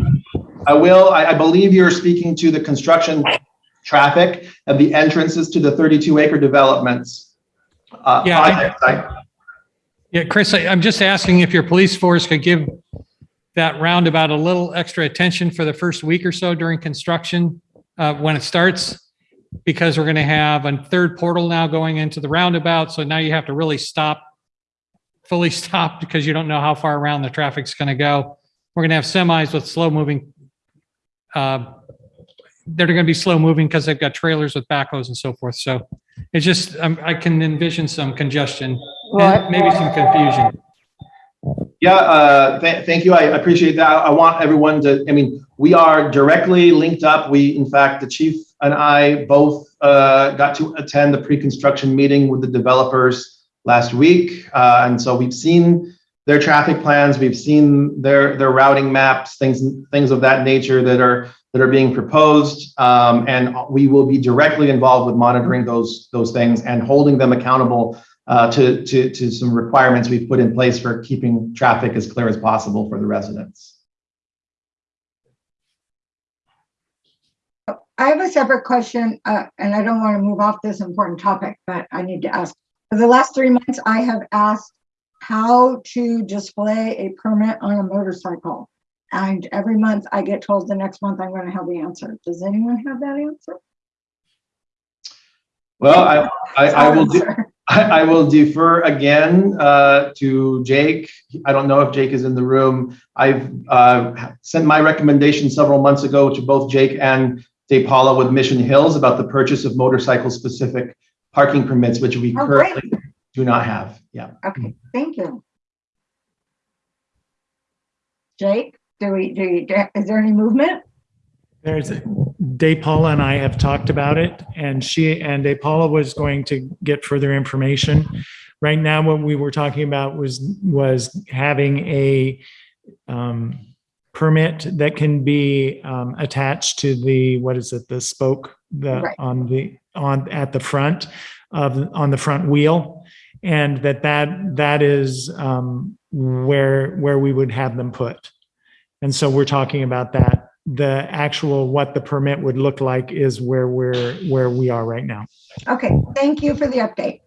I will, I, I believe you're speaking to the construction traffic of the entrances to the 32 acre developments. Uh, Yeah, I- project site. Yeah, Chris, I- I'm just asking if your police force could give that roundabout a little extra attention for the first week or so during construction, uh, when it starts. Because we're gonna have a third portal now going into the roundabout, so now you have to really stop, fully stop because you don't know how far around the traffic's gonna go. We're gonna have semis with slow moving, uh, they're gonna be slow moving because they've got trailers with backhoes and so forth. So it's just, um, I can envision some congestion and maybe some confusion. Yeah, uh, th- thank you. I appreciate that. I want everyone to, I mean, we are directly linked up. We, in fact, the chief and I both uh, got to attend the pre-construction meeting with the developers last week. Uh, and so we've seen their traffic plans, we've seen their, their routing maps, things, things of that nature that are, that are being proposed. Um, and we will be directly involved with monitoring those, those things and holding them accountable uh, to, to, to some requirements we've put in place for keeping traffic as clear as possible for the residents. I have a separate question, uh, and I don't want to move off this important topic, but I need to ask. For the last three months, I have asked how to display a permit on a motorcycle. And every month I get told the next month I'm going to have the answer. Does anyone have that answer? Well, I, I, I will do, I, I will defer again uh, to Jake. I don't know if Jake is in the room. I've uh, sent my recommendation several months ago to both Jake and Dave Paula with Mission Hills about the purchase of motorcycle-specific parking permits, which we Oh, great. currently do not have. Yeah. Okay, thank you. Jake, do we, do you, is there any movement? There's, Dave Paula and I have talked about it and she, and Dave Paula was going to get further information. Right now, what we were talking about was, was having a um, permit that can be um, attached to the, what is it, the spoke, the, Right. on the, on, at the front of, on the front wheel. And that, that, that is um, where, where we would have them put. And so we're talking about that. The actual, what the permit would look like is where we're, where we are right now. Okay, thank you for the update.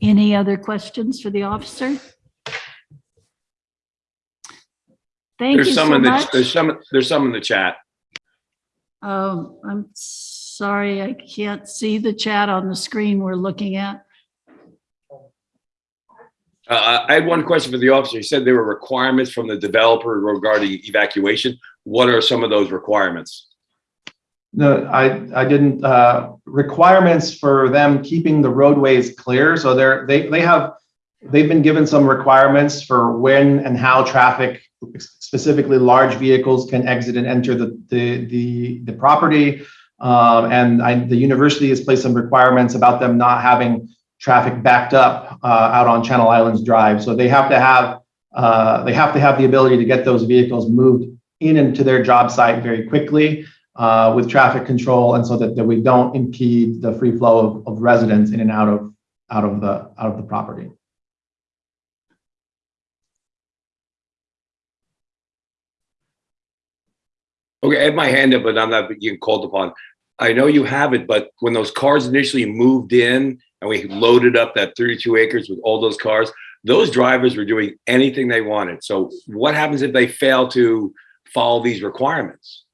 Any other questions for the officer? Thank you There's some so in the, much. there's some, there's some in the chat. Oh, I'm sorry, I can't see the chat on the screen we're looking at. Uh, I had one question for the officer. He said there were requirements from the developer regarding evacuation. What are some of those requirements? No, I, I didn't, uh, requirements for them keeping the roadways clear. So they're, they, they have, they've been given some requirements for when and how traffic, specifically large vehicles can exit and enter the, the, the, the property. Um, and I, the university has placed some requirements about them not having traffic backed up, uh, out on Channel Islands Drive. So they have to have, uh, they have to have the ability to get those vehicles moved in and to their job site very quickly uh, with traffic control and so that, that we don't impede the free flow of, of residents in and out of out of the out of the property. Okay, I have my hand up, but I'm not being called upon. I know you have it, but when those cars initially moved in and we loaded up that 32 acres with all those cars, those drivers were doing anything they wanted. So what happens if they fail to follow these requirements?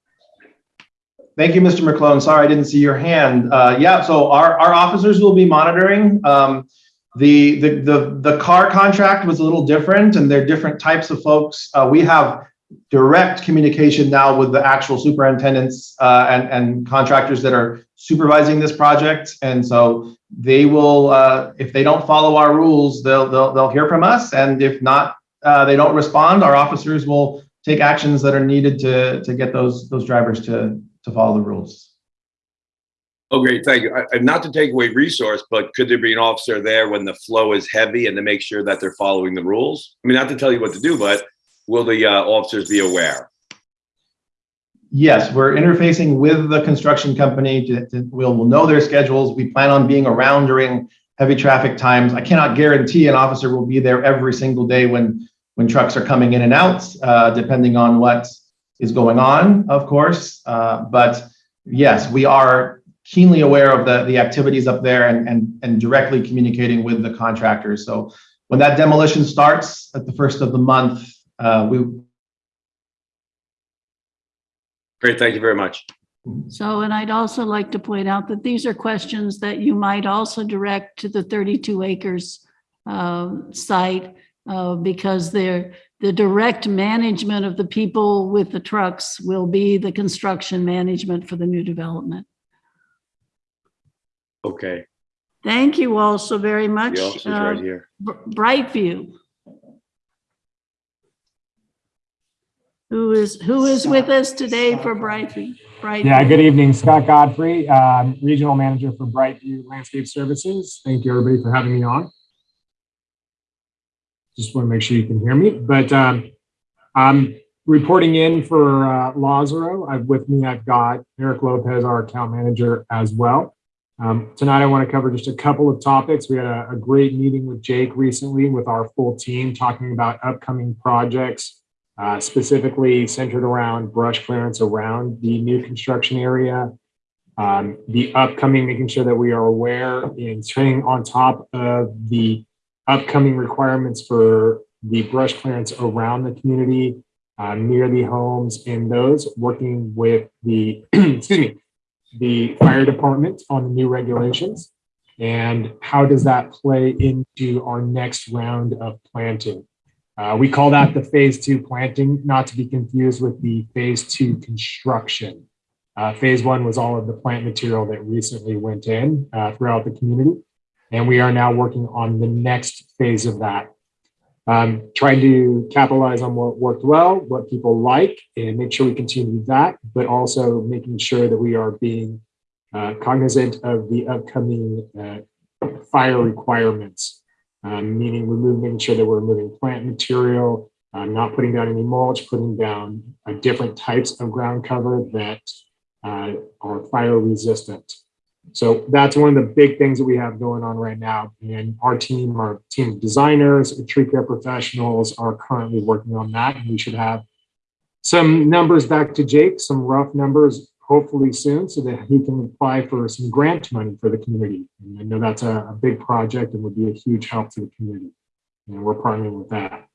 Thank you, Mr. McClone. Sorry, I didn't see your hand. Uh, yeah, so our, our officers will be monitoring. Um, the, the, the, the car contract was a little different and there are different types of folks. Uh, we have direct communication now with the actual superintendents uh, and, and contractors that are supervising this project. And so they will, uh, if they don't follow our rules, they'll, they'll, they'll hear from us. And if not, uh, they don't respond, our officers will take actions that are needed to, to get those, those drivers to, to follow the rules. Oh, great, thank you. I- not to take away resource, but could there be an officer there when the flow is heavy and to make sure that they're following the rules? I mean, not to tell you what to do, but will the uh, officers be aware? Yes, we're interfacing with the construction company to, to- we'll, we'll know their schedules. We plan on being around during heavy traffic times. I cannot guarantee an officer will be there every single day when, when trucks are coming in and out, uh, depending on what is going on, of course. Uh, but yes, we are keenly aware of the, the activities up there and, and, and directly communicating with the contractors. So when that demolition starts at the first of the month, uh, we, Great, thank you very much. So, and I'd also like to point out that these are questions that you might also direct to the 32 acres uh, site uh, because they're, the direct management of the people with the trucks will be the construction management for the new development. Okay, Thank you all so very much. the officer's Uh, right here. Br- Brightview. Who is, who is with us today for Brightview? Brightview? Yeah, good evening. Scott Godfrey, um, Regional Manager for Brightview Landscape Services. Thank you, everybody, for having me on. Just want to make sure you can hear me, but um, I'm reporting in for uh, Lazaro. I've, with me, I've got Eric Lopez, our account manager as well. Um, tonight, I want to cover just a couple of topics. We had a, a great meeting with Jake recently with our full team talking about upcoming projects, uh, specifically centered around brush clearance around the new construction area, um, the upcoming, making sure that we are aware and staying on top of the upcoming requirements for the brush clearance around the community, uh, near the homes and those working with the, excuse me, the fire department on the new regulations. And how does that play into our next round of planting? Uh, we call that the phase two planting, not to be confused with the phase two construction. Uh, phase one was all of the plant material that recently went in uh, throughout the community. And we are now working on the next phase of that. Um, trying to capitalize on what worked well, what people like, and make sure we continue that, but also making sure that we are being uh, cognizant of the upcoming uh, fire requirements, um, meaning remove, making sure that we're removing plant material, uh, not putting down any mulch, putting down uh, different types of ground cover that uh, are fire resistant. So that's one of the big things that we have going on right now. And our team, our team of designers, and tree care professionals are currently working on that. And we should have some numbers back to Jake, some rough numbers, hopefully soon, so that he can apply for some grant money for the community. And I know that's a, a big project and would be a huge help to the community. And we're partnering with that.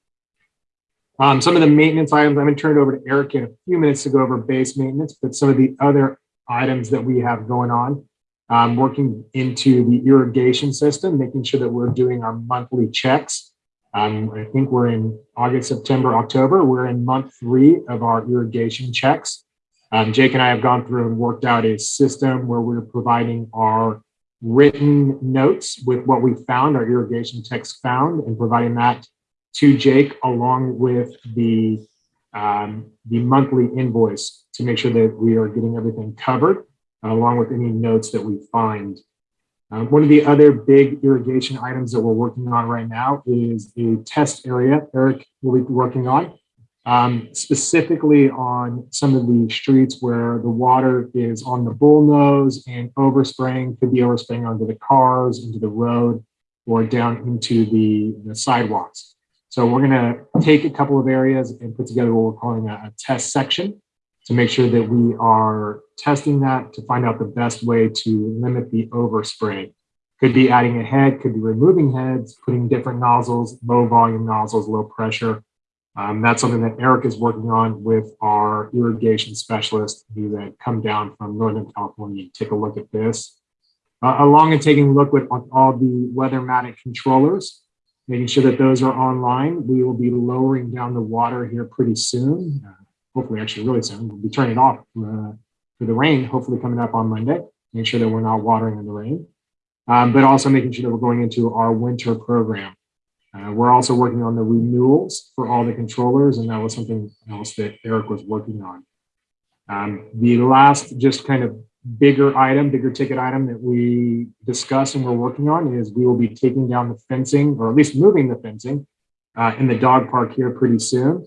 Um, some of the maintenance items, I'm to turn it over to Eric in a few minutes to go over base maintenance, but some of the other items that we have going on um, working into the irrigation system, making sure that we're doing our monthly checks. Um, I think we're in August, September, October. We're in month three of our irrigation checks. Um, Jake and I have gone through and worked out a system where we're providing our written notes with what we found, our irrigation techs found, and providing that to Jake along with the um, the monthly invoice to make sure that we are getting everything covered along with any notes that we find. Um, one of the other big irrigation items that we're working on right now is a test area Eric will be working on, um, specifically on some of the streets where the water is on the bullnose and overspraying, could be overspraying onto the cars, into the road, or down into the, the sidewalks. So we're gonna take a couple of areas and put together what we're calling a, a test section to make sure that we are testing that to find out the best way to limit the overspray. Could be adding a head, could be removing heads, putting different nozzles, low volume nozzles, low pressure. Um, that's something that Eric is working on with our irrigation specialist who had come down from Northern California to take a look at this. Uh, along and taking a look with all the weathermatic controllers making sure that those are online. We will be lowering down the water here pretty soon. Uh, hopefully, actually, really soon. We'll be turning off uh, for the rain, hopefully coming up on Monday. Make sure that we're not watering in the rain, um, but also making sure that we're going into our winter program. Uh, we're also working on the renewals for all the controllers, and that was something else that Eric was working on. Um, the last, just kind of bigger item, bigger ticket item that we discussed and we're working on is we will be taking down the fencing, or at least moving the fencing uh, in the dog park here pretty soon.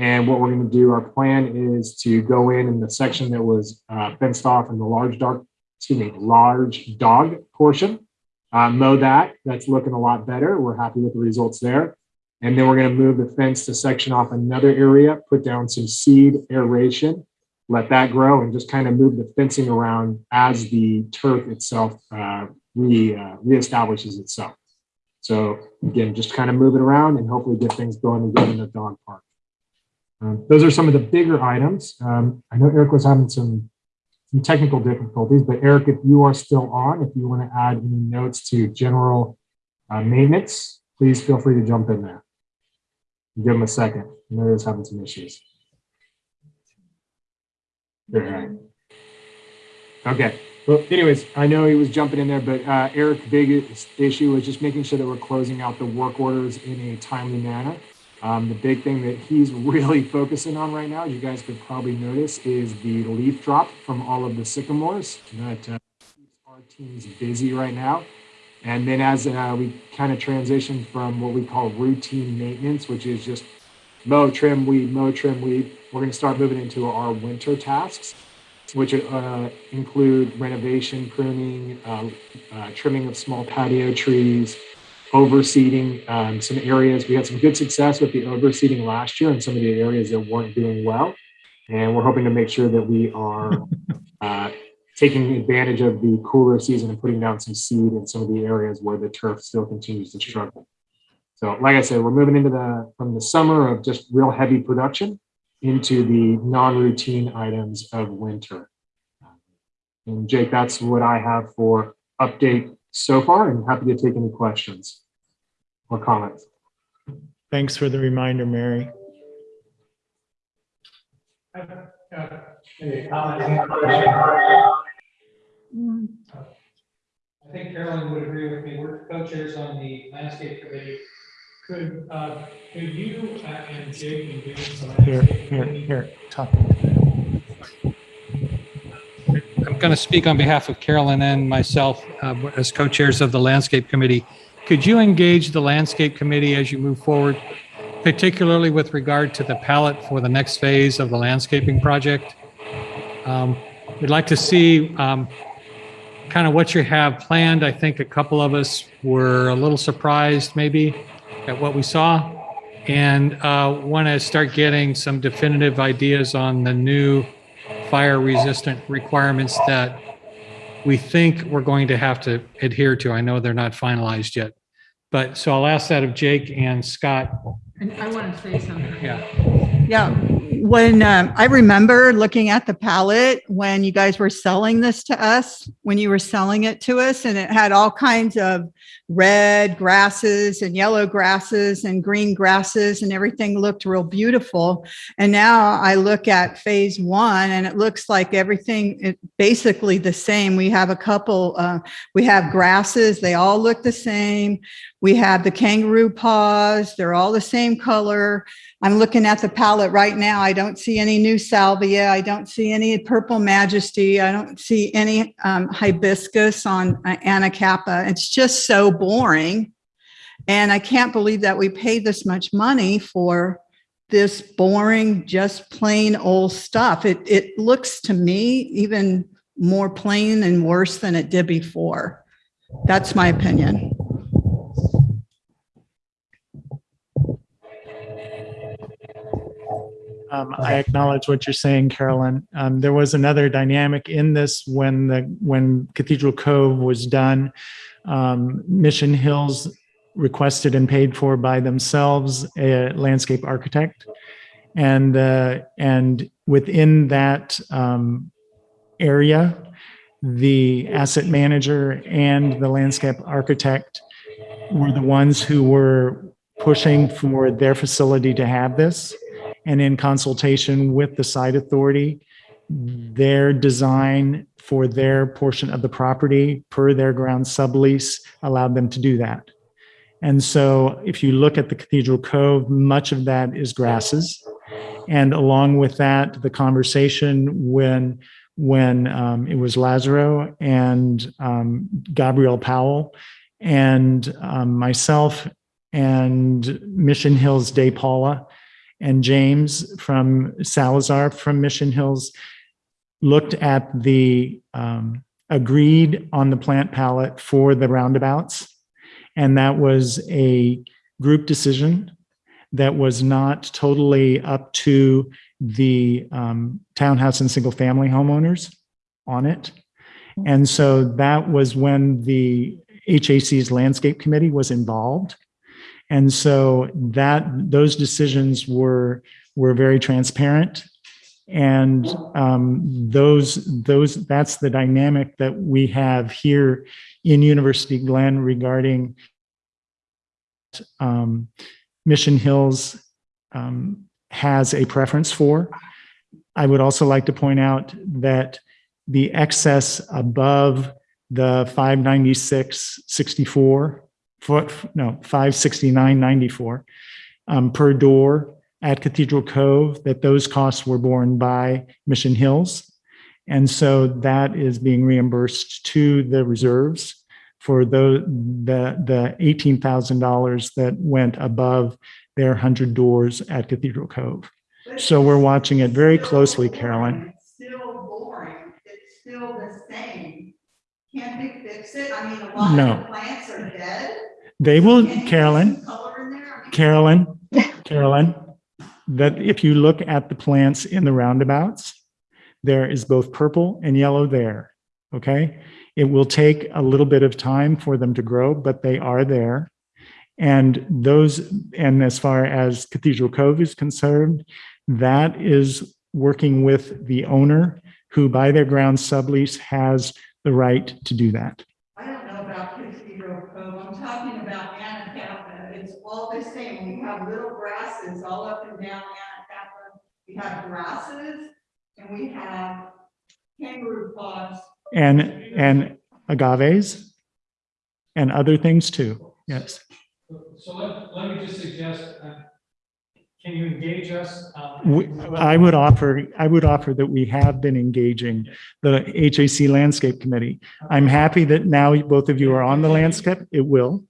And what we're going to do, our plan is to go in in the section that was uh, fenced off in the large dog, excuse me, large dog portion, uh, mow that. That's looking a lot better. We're happy with the results there. And then we're going to move the fence to section off another area, put down some seed aeration, let that grow, and just kind of move the fencing around as the turf itself uh, re, uh, reestablishes itself. So again, just kind of move it around and hopefully get things going again in the dog park. Um, those are some of the bigger items. Um, I know Eric was having some, some technical difficulties, but Eric, if you are still on, if you want to add any notes to general uh, maintenance, please feel free to jump in there. Give him a second. I know he's having some issues. All right. Okay. Well, anyways, I know he was jumping in there, but uh, Eric's big issue was just making sure that we're closing out the work orders in a timely manner. Um, the big thing that he's really focusing on right now, you guys could probably notice, is the leaf drop from all of the sycamores that uh, keeps our teams busy right now. And then as uh, we kind of transition from what we call routine maintenance, which is just mow, trim, weed, mow, trim, weed, we're going to start moving into our winter tasks, which uh, include renovation, pruning, uh, uh, trimming of small patio trees, overseeding um, some areas. We had some good success with the overseeding last year in some of the areas that weren't doing well. And we're hoping to make sure that we are uh, taking advantage of the cooler season and putting down some seed in some of the areas where the turf still continues to struggle. So like I said, we're moving into the from the summer of just real heavy production into the non-routine items of winter. And Jake, that's what I have for update so far and happy to take any questions or comments. Thanks for the reminder, Mary. Any comment, any question? I think Carolyn would agree with me. We're co-chairs on the landscape committee. Could, uh, could you uh, and Jake and James? on Here, here, here, talk. Going to speak on behalf of Carolyn and myself uh, as co-chairs of the Landscape Committee. Could you engage the Landscape Committee as you move forward, particularly with regard to the palette for the next phase of the landscaping project? Um, We'd like to see um, kind of what you have planned. I think a couple of us were a little surprised maybe at what we saw and want to start getting some definitive ideas on the new fire resistant requirements that we think we're going to have to adhere to. I know they're not finalized yet. But so I'll ask that of Jake and Scott. And I want to say something. Yeah. Yeah, when um, I remember looking at the palette when you guys were selling this to us, when you were selling it to us, and it had all kinds of red grasses and yellow grasses and green grasses, and everything looked real beautiful. And now I look at phase one, and it looks like everything basically the same. We have a couple, uh, we have grasses, they all look the same. We have the kangaroo paws, they're all the same color. I'm looking at the palette right now. I don't see any new salvia. I don't see any purple majesty. I don't see any um, hibiscus on uh, Anacapa. It's just so boring. And I can't believe that we paid this much money for this boring, just plain old stuff. It, it looks to me even more plain and worse than it did before. That's my opinion. Um, I acknowledge what you're saying, Carolyn. Um, there was another dynamic in this when the when Cathedral Cove was done. Um, Mission Hills requested and paid for by themselves a landscape architect, and uh, and within that um, area, the asset manager and the landscape architect were the ones who were pushing for their facility to have this. And in consultation with the site authority, their design for their portion of the property per their ground sublease allowed them to do that. And so if you look at the Cathedral Cove, much of that is grasses. And along with that, the conversation when, when um, it was Lazaro and um, Gabrielle Powell and um, myself and Mission Hills Day Paula and James from Salazar from Mission Hills looked at the, um, agreed on the plant palette for the roundabouts. And that was a group decision that was not totally up to the um, townhouse and single family homeowners on it. And so that was when the HAC's landscape committee was involved. And so that those decisions were were very transparent. And um, those those that's the dynamic that we have here in University Glen regarding um, Mission Hills um, has a preference for. I would also like to point out that the excess above the 596 64 foot no 569 94 um, per door at Cathedral Cove that those costs were borne by Mission Hills and so that is being reimbursed to the reserves for the the the $18,000 that went above their 100 doors at Cathedral Cove. So we're watching it very closely, Carolyn. It's still boring. It's still the same. Can't we fix it? I mean, a lot No. of the plants are dead. They will, Can you put Carolyn, some Color in there. Carolyn, Carolyn, that if you look at the plants in the roundabouts, there is both purple and yellow there, okay? It will take a little bit of time for them to grow, but they are there. And those, and as far as Cathedral Cove is concerned, that is working with the owner who by their ground sublease has the right to do that. I don't know about Cathedral Cove. I'm talking about Anacapa. It's all the same. We have little grasses all up and down Anacapa. We have grasses and we have kangaroo claws. And, and agaves and other things too, yes. So let, let me just suggest, uh, can you engage us? um, We- I would offer, I would offer that we have been engaging the HAC Landscape Committee. I'm happy that now both of you are on the landscape. It will,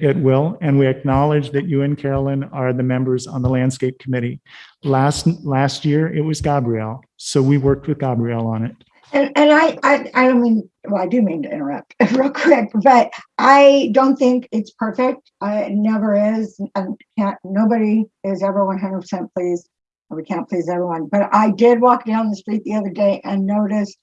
it will. And we acknowledge that you and Carolyn are the members on the Landscape Committee. Last, last year, it was Gabrielle. So we worked with Gabrielle on it. And, and I, I, I don't mean, well, I do mean to interrupt real quick, but I don't think it's perfect. I, it never is. And can't, nobody is ever one hundred percent pleased. and We can't please everyone, but I did walk down the street the other day and noticed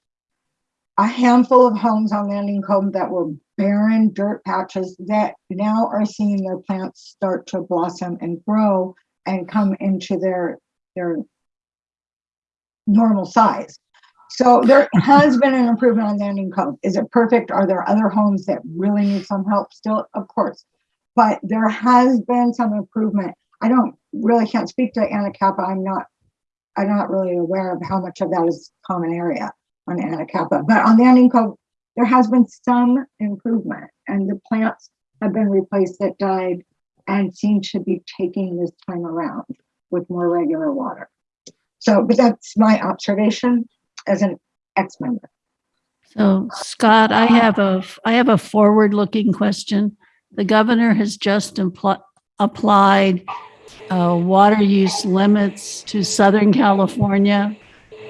a handful of homes on Landing Cove that were barren dirt patches that now are seeing their plants start to blossom and grow and come into their, their normal size. So there has been an improvement on Landing Cove. Is it perfect? Are there other homes that really need some help still? Of course. But there has been some improvement. I don't really can't speak to Anacapa. I'm not I'm not really aware of how much of that is common area on Anacapa. But on Landing Cove, there has been some improvement and the plants have been replaced that died and seem to be taking this time around with more regular water. So, but that's my observation as an ex-member. So Scott, I have a, I have a forward-looking question. The governor has just applied uh, water use limits to Southern California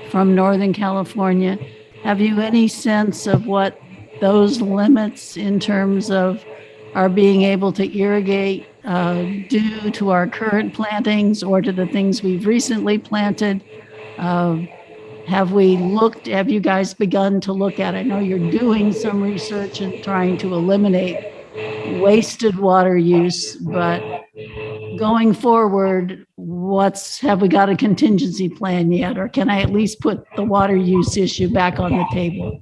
from Northern California. Have you any sense of what those limits in terms of our being able to irrigate uh, due to our current plantings or to the things we've recently planted? Uh, have we looked, have you guys begun to look at, I know you're doing some research and trying to eliminate wasted water use, but going forward, what's, have we got a contingency plan yet? Or can I at least put the water use issue back on the table?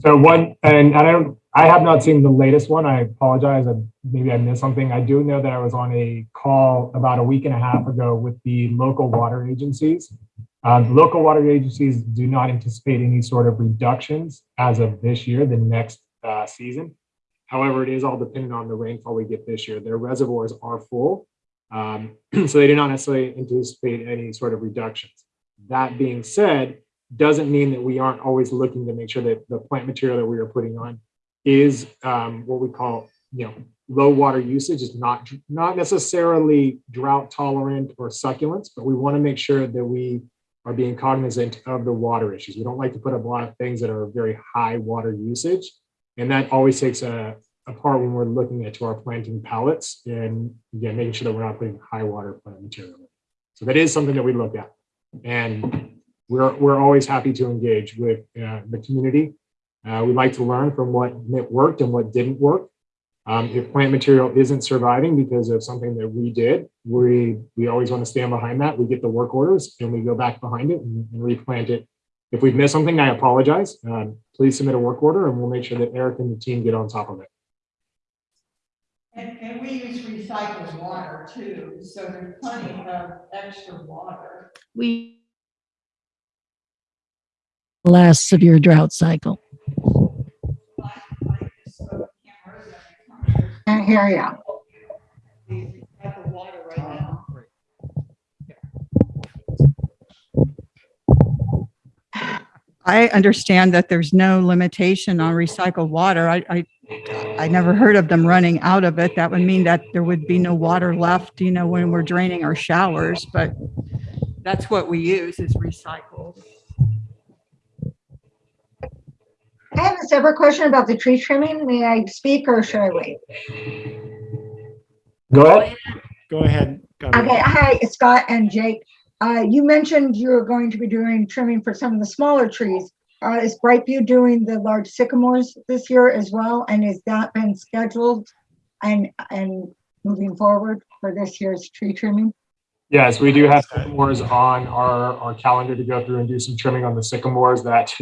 So one, and I don't, I have not seen the latest one. I apologize. Maybe I missed something. I do know that I was on a call about a week and a half ago with the local water agencies. Uh, local water agencies do not anticipate any sort of reductions as of this year, the next uh, season. However, it is all dependent on the rainfall we get this year. Their reservoirs are full, um, so they do not necessarily anticipate any sort of reductions. That being said, doesn't mean that we aren't always looking to make sure that the plant material that we are putting on is um, what we call, you know, low water usage is not not necessarily drought tolerant or succulents, but we want to make sure that we are being cognizant of the water issues. We don't like to put up a lot of things that are very high water usage, and that always takes a, a part when we're looking at to our planting palettes and again making sure that we're not putting high water plant material. So that is something that we look at, and we're we're always happy to engage with uh, the community uh, we like to learn from what worked and what didn't work. Um, if plant material isn't surviving because of something that we did, we we always want to stand behind that. We get the work orders and we go back behind it and, and replant it. If we've missed something, I apologize. Um, please submit a work order and we'll make sure that Eric and the team get on top of it. And, and we use recycled water too, so there's plenty of extra water. We last severe drought cycle. Hear you. I understand that there's no limitation on recycled water. I, I, I never heard of them running out of it. That would mean that there would be no water left, you know, when we're draining our showers, but that's what we use is recycled. I have a separate question about the tree trimming. May I speak or should I wait? Go ahead. Go ahead. Gabrielle. Okay, hi, Scott and Jake. Uh, you mentioned you were going to be doing trimming for some of the smaller trees. Uh, is Brightview doing the large sycamores this year as well? And has that been scheduled and, and moving forward for this year's tree trimming? Yes, we do have sycamores on our, our calendar to go through and do some trimming on the sycamores that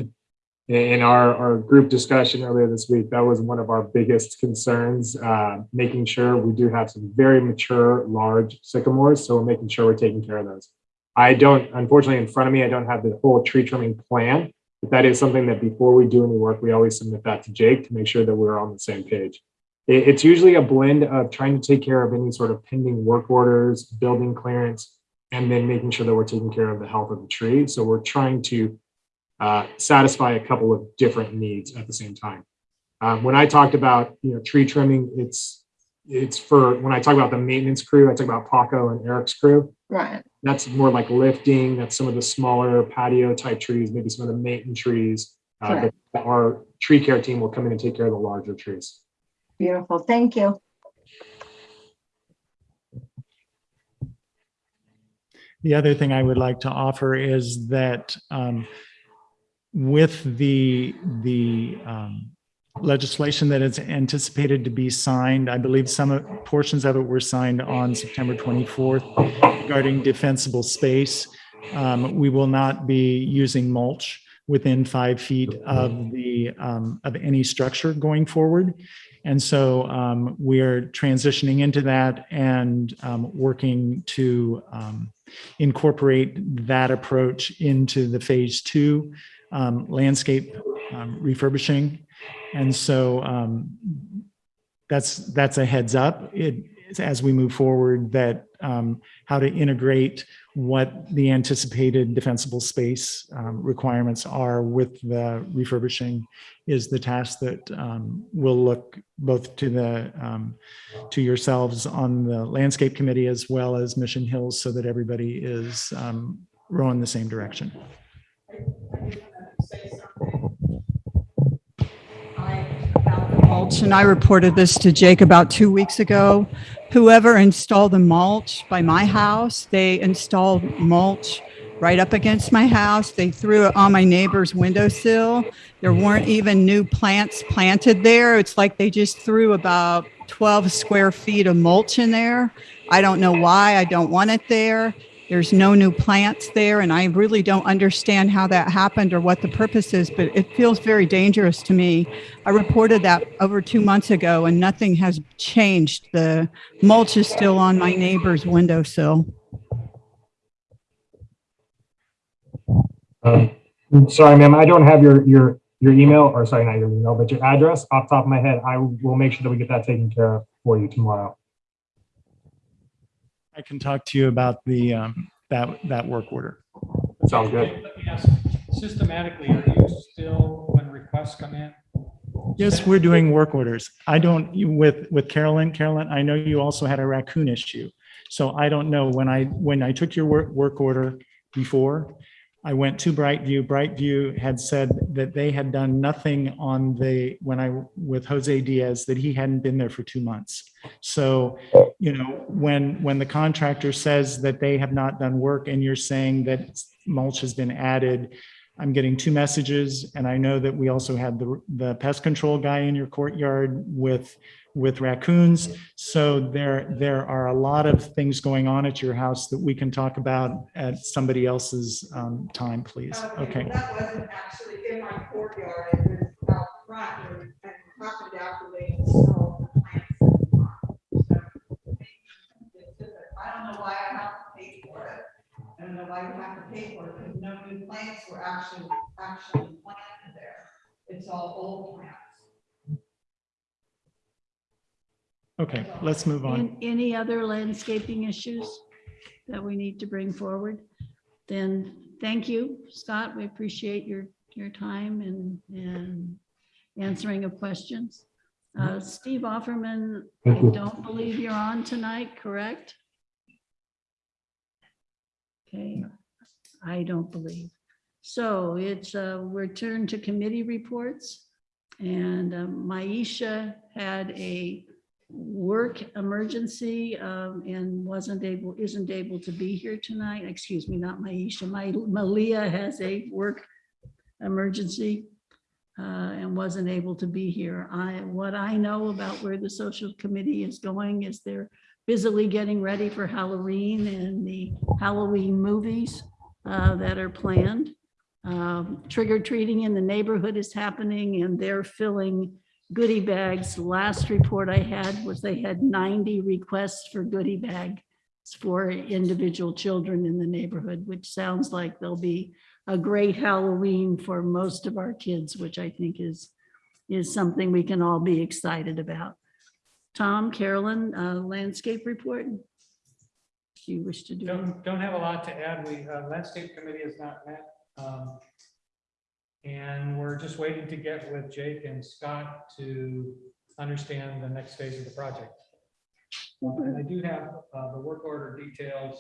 in our, our group discussion earlier this week, that was one of our biggest concerns, uh, making sure we do have some very mature, large sycamores. So we're making sure we're taking care of those. I don't, unfortunately, in front of me, I don't have the whole tree trimming plan, but that is something that before we do any work, we always submit that to Jake to make sure that we're on the same page. It, it's usually a blend of trying to take care of any sort of pending work orders, building clearance, and then making sure that we're taking care of the health of the tree. So we're trying to uh, satisfy a couple of different needs at the same time. Um, when I talked about you know tree trimming, it's it's for when I talk about the maintenance crew, I talk about Paco and Eric's crew. Right. That's more like lifting. That's some of the smaller patio type trees, maybe some of the maintenance trees. Uh, Correct. but our tree care team will come in and take care of the larger trees. Beautiful. Thank you. The other thing I would like to offer is that um, with the the um, legislation that is anticipated to be signed, I believe some portions of it were signed on September 24th regarding defensible space. Um, we will not be using mulch within five feet of the um, of any structure going forward. And so um, we are transitioning into that and um, working to um, incorporate that approach into the phase two um, landscape um, refurbishing. And so um, that's that's a heads up. It as we move forward that um, how to integrate what the anticipated defensible space um, requirements are with the refurbishing is the task that um, will look both to the um, to yourselves on the landscape committee as well as Mission Hills so that everybody is um, rowing the same direction. Mulch, and I reported this to Jake about two weeks ago. Whoever installed the mulch by my house, they installed mulch right up against my house. They threw it on my neighbor's windowsill. There weren't even new plants planted there. It's like they just threw about 12 square feet of mulch in there. I don't know why. I don't want it there. There's no new plants there, and I really don't understand how that happened or what the purpose is, but it feels very dangerous to me. I reported that over two months ago, and nothing has changed. The mulch is still on my neighbor's windowsill. Um, sorry, ma'am, I don't have your, your, your email, or sorry, not your email, but your address off top of my head. I will make sure that we get that taken care of for you tomorrow. I can talk to you about the, um, that, that work order. Sounds good. Let me ask, systematically, are you still, when requests come in? Yes, we're doing work orders. I don't, with, with Carolyn, Carolyn, I know you also had a raccoon issue. So I don't know, when I, when I took your work, work order before, I went to Brightview. Brightview had said that they had done nothing on the, when I, with Jose Diaz, that he hadn't been there for two months. So, you know, when, when the contractor says that they have not done work and you're saying that mulch has been added, I'm getting two messages and I know that we also had the, the pest control guy in your courtyard with, with raccoons. So there, there are a lot of things going on at your house that we can talk about at somebody else's um, time, please. Okay. That wasn't actually in my courtyard, it was out front and happened after they installed the plants. in the front. So, it's just that I don't know why I have to pay for it. I don't know why we have to pay for it, because no new plants were actually, actually planted there. It's all old plants. Okay, let's move on. An- Any other landscaping issues that we need to bring forward? Then, thank you, Scott. We appreciate your, your time and, and answering of questions. Uh, Steve Offerman, I you. don't believe you're on tonight, correct? Okay, I don't believe. So it's, uh, we're turned to committee reports. And um, Maisha had a work emergency um, and wasn't able, isn't able to be here tonight. Excuse me, not Maisha. My, Malia has a work emergency uh, and wasn't able to be here. I, what I know about where the social committee is going is they're busily getting ready for Halloween and the Halloween movies uh, that are planned. Um, Trick or treating in the neighborhood is happening and they're filling goodie bags. Last report I had was they had 90 requests for goodie bags for individual children in the neighborhood, which sounds like there'll be a great Halloween for most of our kids, which I think is, is something we can all be excited about. Tom, Carolyn, uh, landscape report? Do you wish to do? Don't, don't have a lot to add. We, uh, landscape committee has not met. um, And we're just waiting to get with Jake and Scott to understand the next phase of the project. And I do have, uh, the work order details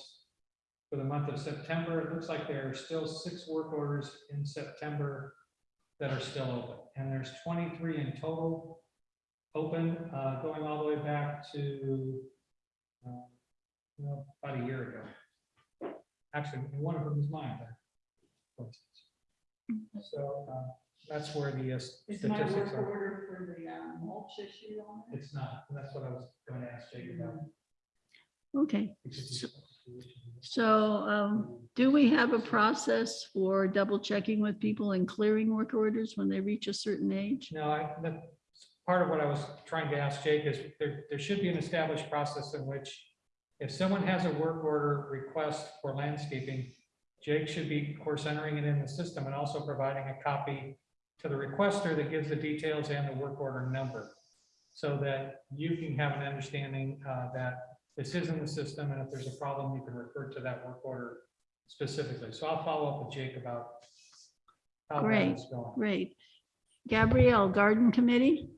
for the month of September. It looks like there are still six work orders in September that are still open. And there's twenty-three in total open, uh, going all the way back to, uh, you know, about a year ago. Actually, one of them is mine. instance. So, uh, that's where the uh, Is my statistics work are. order for the uh, mulch issue on it? It's not, and that's what I was going to ask Jake about. Okay, because so um, do we have a process for double checking with people and clearing work orders when they reach a certain age? No, I, that's part of what I was trying to ask Jake is there, there should be an established process in which if someone has a work order request for landscaping, Jake should be, of course, entering it in the system and also providing a copy to the requester that gives the details and the work order number. So that you can have an understanding uh, that this is in the system and if there's a problem, you can refer to that work order specifically. So I'll follow up with Jake about how that Great, is going. great. Gabrielle, Garden Committee?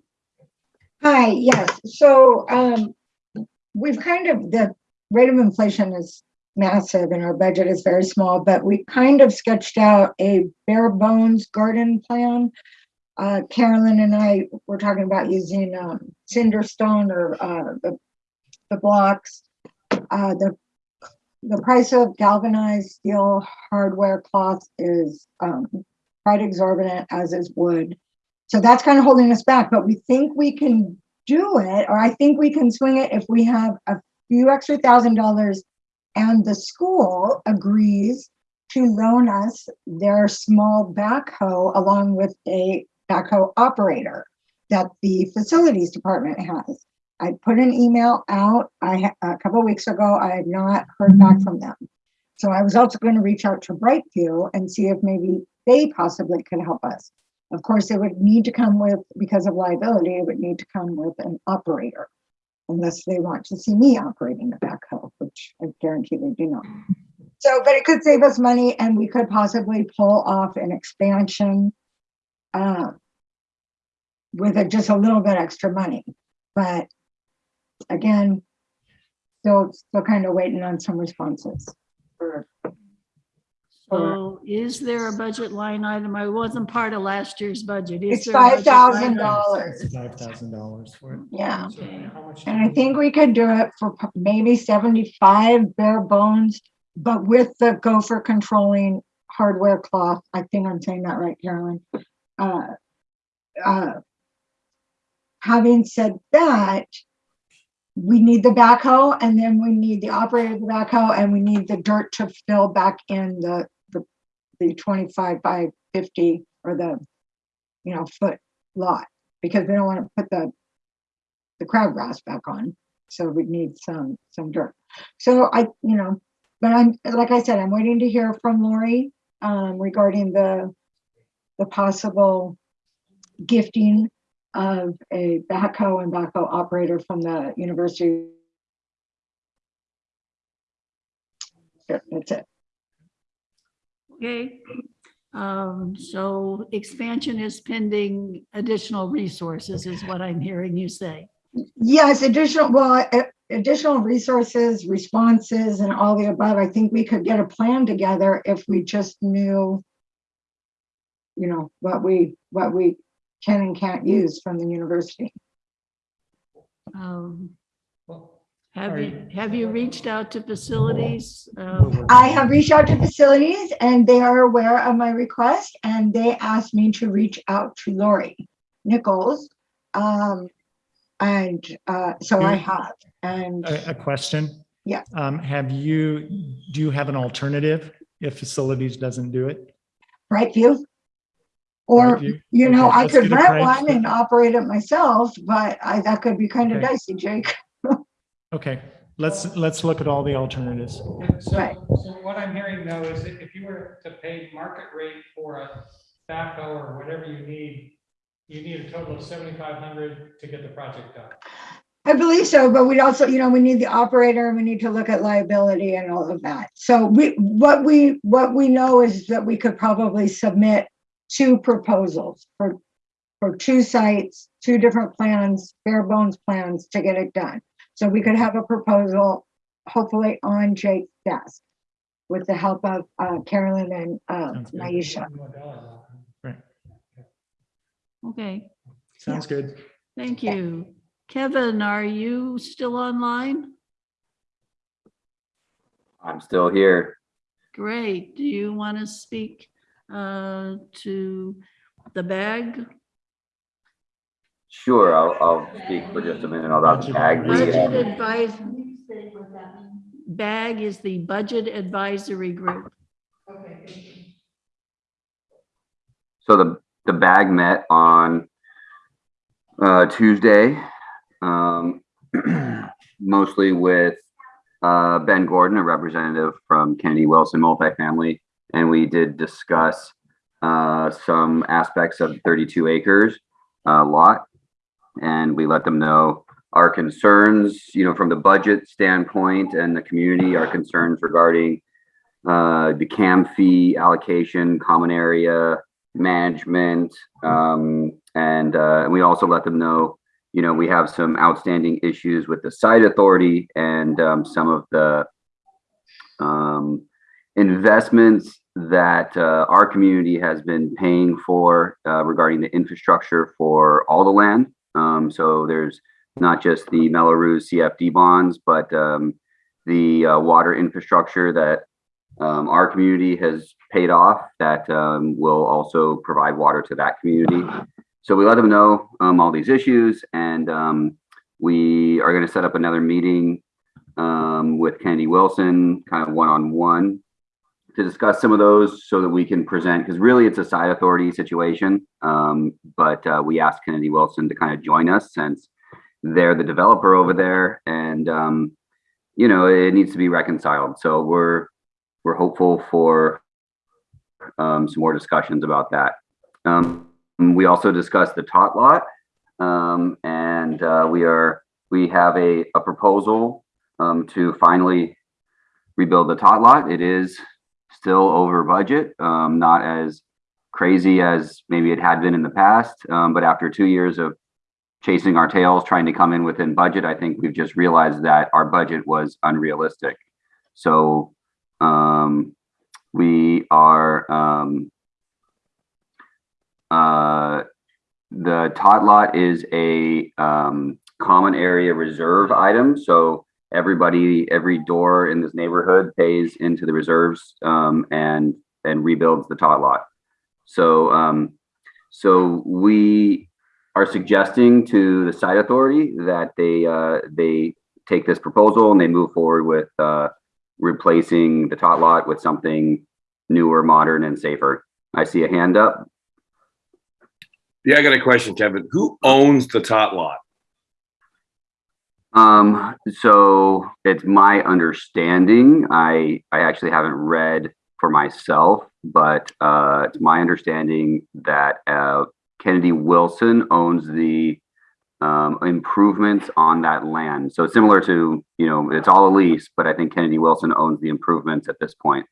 Hi, yes, so, um, we've kind of, the rate of inflation is massive and our budget is very small, but we kind of sketched out a bare bones garden plan. Uh, Carolyn and I were talking about using, um, cinder stone or, uh, the, the blocks. Uh, the, the price of galvanized steel hardware cloth is, um, quite exorbitant, as is wood. So that's kind of holding us back, but we think we can do it, or I think we can swing it if we have a few extra thousand dollars And the school agrees to loan us their small backhoe along with a backhoe operator that the facilities department has. I put an email out, I, a couple weeks ago, I had not heard back from them. So I was also going to reach out to Brightview and see if maybe they possibly could help us. Of course, it would need to come with, because of liability, it would need to come with an operator. Unless they want to see me operating the backhoe, which I guarantee they do not. So, but it could save us money and we could possibly pull off an expansion. uh, With a- just a little bit extra money, but again. Still, still kind of waiting on some responses. for- So is there a budget line item? I wasn't part of last year's budget. Is It's there a budget line $5,000. Five thousand dollars for it. Yeah. Okay. How much? And I think we could do it for p- maybe seventy-five bare bones, but with the gopher controlling hardware cloth. I think I'm saying that right, Carolyn. Uh, uh, Having said that, we need the backhoe and then we need the operator of the backhoe and we need the dirt to fill back in the, the, the twenty-five by fifty or the, you know, foot lot. Because we don't want to put the the crabgrass back on. So we need some, some dirt. So I, you know, but I'm, like I said, I'm waiting to hear from Lori um, regarding the, the possible gifting of a backhoe and backhoe operator from the university. That's it. Okay. Um, so expansion is pending additional resources is what I'm hearing you say. Yes, additional, well, additional resources, responses and all the above. I think we could get a plan together if we just knew you know, what we, what we can and can't use from the university. Um, Have you, have you reached out to facilities? Um, I have reached out to facilities and they are aware of my request and they asked me to reach out to Lori Nichols. Um, and, uh, so I have, and A, a question? Yeah. Um, have you, do you have an alternative if facilities doesn't do it? Brightview. Or, Brightview? you know, Okay, I could rent one and operate it myself, but I, that could be kind of dicey, Jake. Okay, let's, let's look at all the alternatives. So, Right. so what I'm hearing though is that if you were to pay market rate for a backhoe or whatever you need, you need a total of seventy-five hundred to get the project done. I believe so, but we'd also, you know, we need the operator and we need to look at liability and all of that. So we, what we, what we know is that we could probably submit two proposals for, for two sites, two different plans, bare bones plans to get it done. So we could have a proposal hopefully on Jake's desk with the help of uh, Carolyn and uh, Sounds good. Naisha. Right, Okay, sounds good. thank you. Kevin, are you still online? I'm still here. Great. Do you want to speak uh, to the bag? Sure, I'll, I'll speak for just a minute about the bag. Budget uh, advise. BAG is the Budget Advisory Group. Okay. So the, the bag met on uh, Tuesday, um, mostly with uh, Ben Gordon, a representative from Kennedy Wilson Multifamily, and we did discuss uh, some aspects of 32 acres uh, lot, and we let them know our concerns, you know, from the budget standpoint and the community, our concerns regarding uh, the CAM fee allocation, common area, management, um, and uh, we also let them know, you know, we have some outstanding issues with the site authority and um, some of the um, investments that uh, our community has been paying for uh, regarding the infrastructure for all the land. Um, so there's not just the Mello-Roos CFD bonds, but um, the uh, water infrastructure that um, our community has paid off that um, will also provide water to that community. So we let them know um, all these issues and um, we are going to set up another meeting with Kennedy Wilson, kind of one-on-one to discuss some of those so that we can present, because really it's a site authority situation. Um, but uh, we asked Kennedy Wilson to kind of join us since they're the developer over there and um, you know, it needs to be reconciled. So we're we're hopeful for um, some more discussions about that. Um, we also discussed the tot lot, um, and uh, we are we have a, a proposal um, to finally rebuild the tot lot. It is still over budget, um, not as crazy as maybe it had been in the past, um, but after two years of chasing our tails, trying to come in within budget, I think we've just realized that our budget was unrealistic. So um, we are um, uh, the tot lot is a um, common area reserve item. So everybody, every door in this neighborhood pays into the reserves um, and and rebuilds the tot lot. So um, so we are suggesting to the site authority that they uh, they take this proposal and they move forward with uh, replacing the tot lot with something newer, modern, and safer. I see a hand up. Yeah, I got a question, Kevin. Who owns the tot lot? Um, so it's my understanding. I I actually haven't read for myself, but uh, it's my understanding that uh, Kennedy Wilson owns the um, improvements on that land. So similar to, you know, it's all a lease, but I think Kennedy Wilson owns the improvements at this point.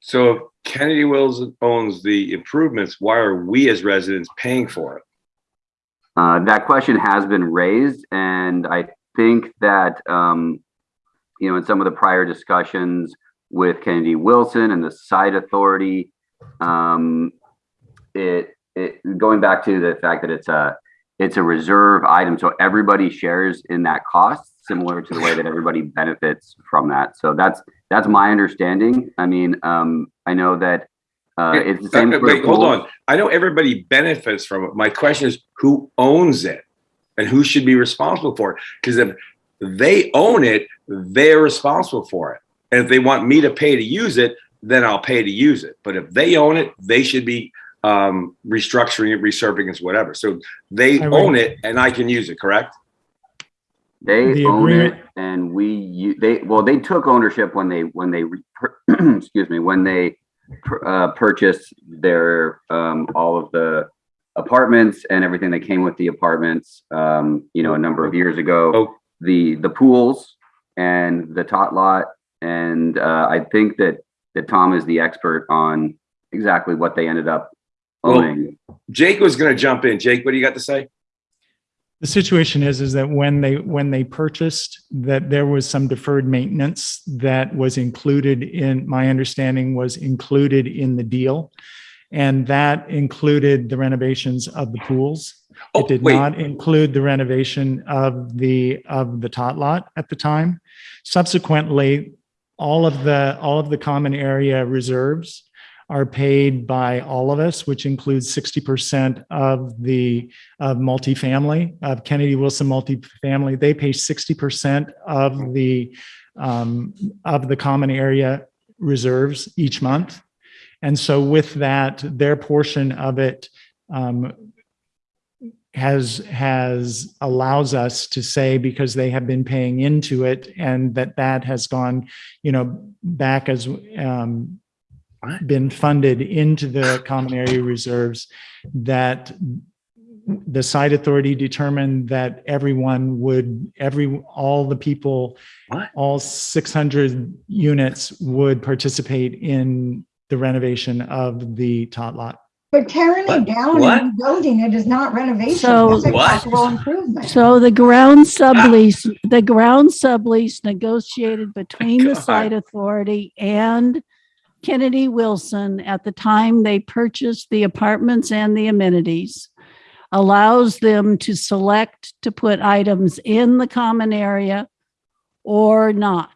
So if Kennedy Wilson owns the improvements, why are we as residents paying for it? Uh, that question has been raised, and I think that, um, you know, in some of the prior discussions with Kennedy Wilson and the site authority, um, it, it going back to the fact that it's a it's a reserve item, so everybody shares in that cost, similar to the way that everybody benefits from that. So that's that's my understanding. I mean, um, I know that uh, it's the same. Uh, Wait, hold on. I know everybody benefits from it. My question is who owns it and who should be responsible for it? Because if they own it, they're responsible for it. And if they want me to pay to use it, then I'll pay to use it. But if they own it, they should be um, restructuring it, resurfacing it, whatever. So they I would- own it and I can use it, correct? They The own agreement- it, and we they well they took ownership when they when they re- excuse me when they uh, purchased their um, all of the apartments and everything that came with the apartments. Um, you know, a number of years ago, Oh. the the pools and the tot lot, and uh, I think that that Tom is the expert on exactly what they ended up Well, owning. Jake was going to jump in. Jake, what do you got to say? The situation is, is that when they, when they purchased, that there was some deferred maintenance that was included in, my understanding was included in the deal. And that included the renovations of the pools. Oh, It did wait. not include the renovation of the, of the tot lot at the time. Subsequently, all of the, all of the common area reserves are paid by all of us, which includes 60% of the of multifamily, of Kennedy Wilson multifamily. They pay 60% of the um, of the common area reserves each month. And so with that, their portion of it um, has has allows us to say because they have been paying into it and that that has gone you know back as um, been funded into the common area reserves that the site authority determined that everyone would every all the people What? all 600 units would participate in the renovation of the tot lot But tearing What? it down What? and rebuilding it is not renovation. So- That's a What? capital improvement. So the ground sublease, ah. the ground sublease negotiated between the God. site authority and Kennedy Wilson at the time they purchased the apartments and the amenities allows them to select to put items in the common area or not.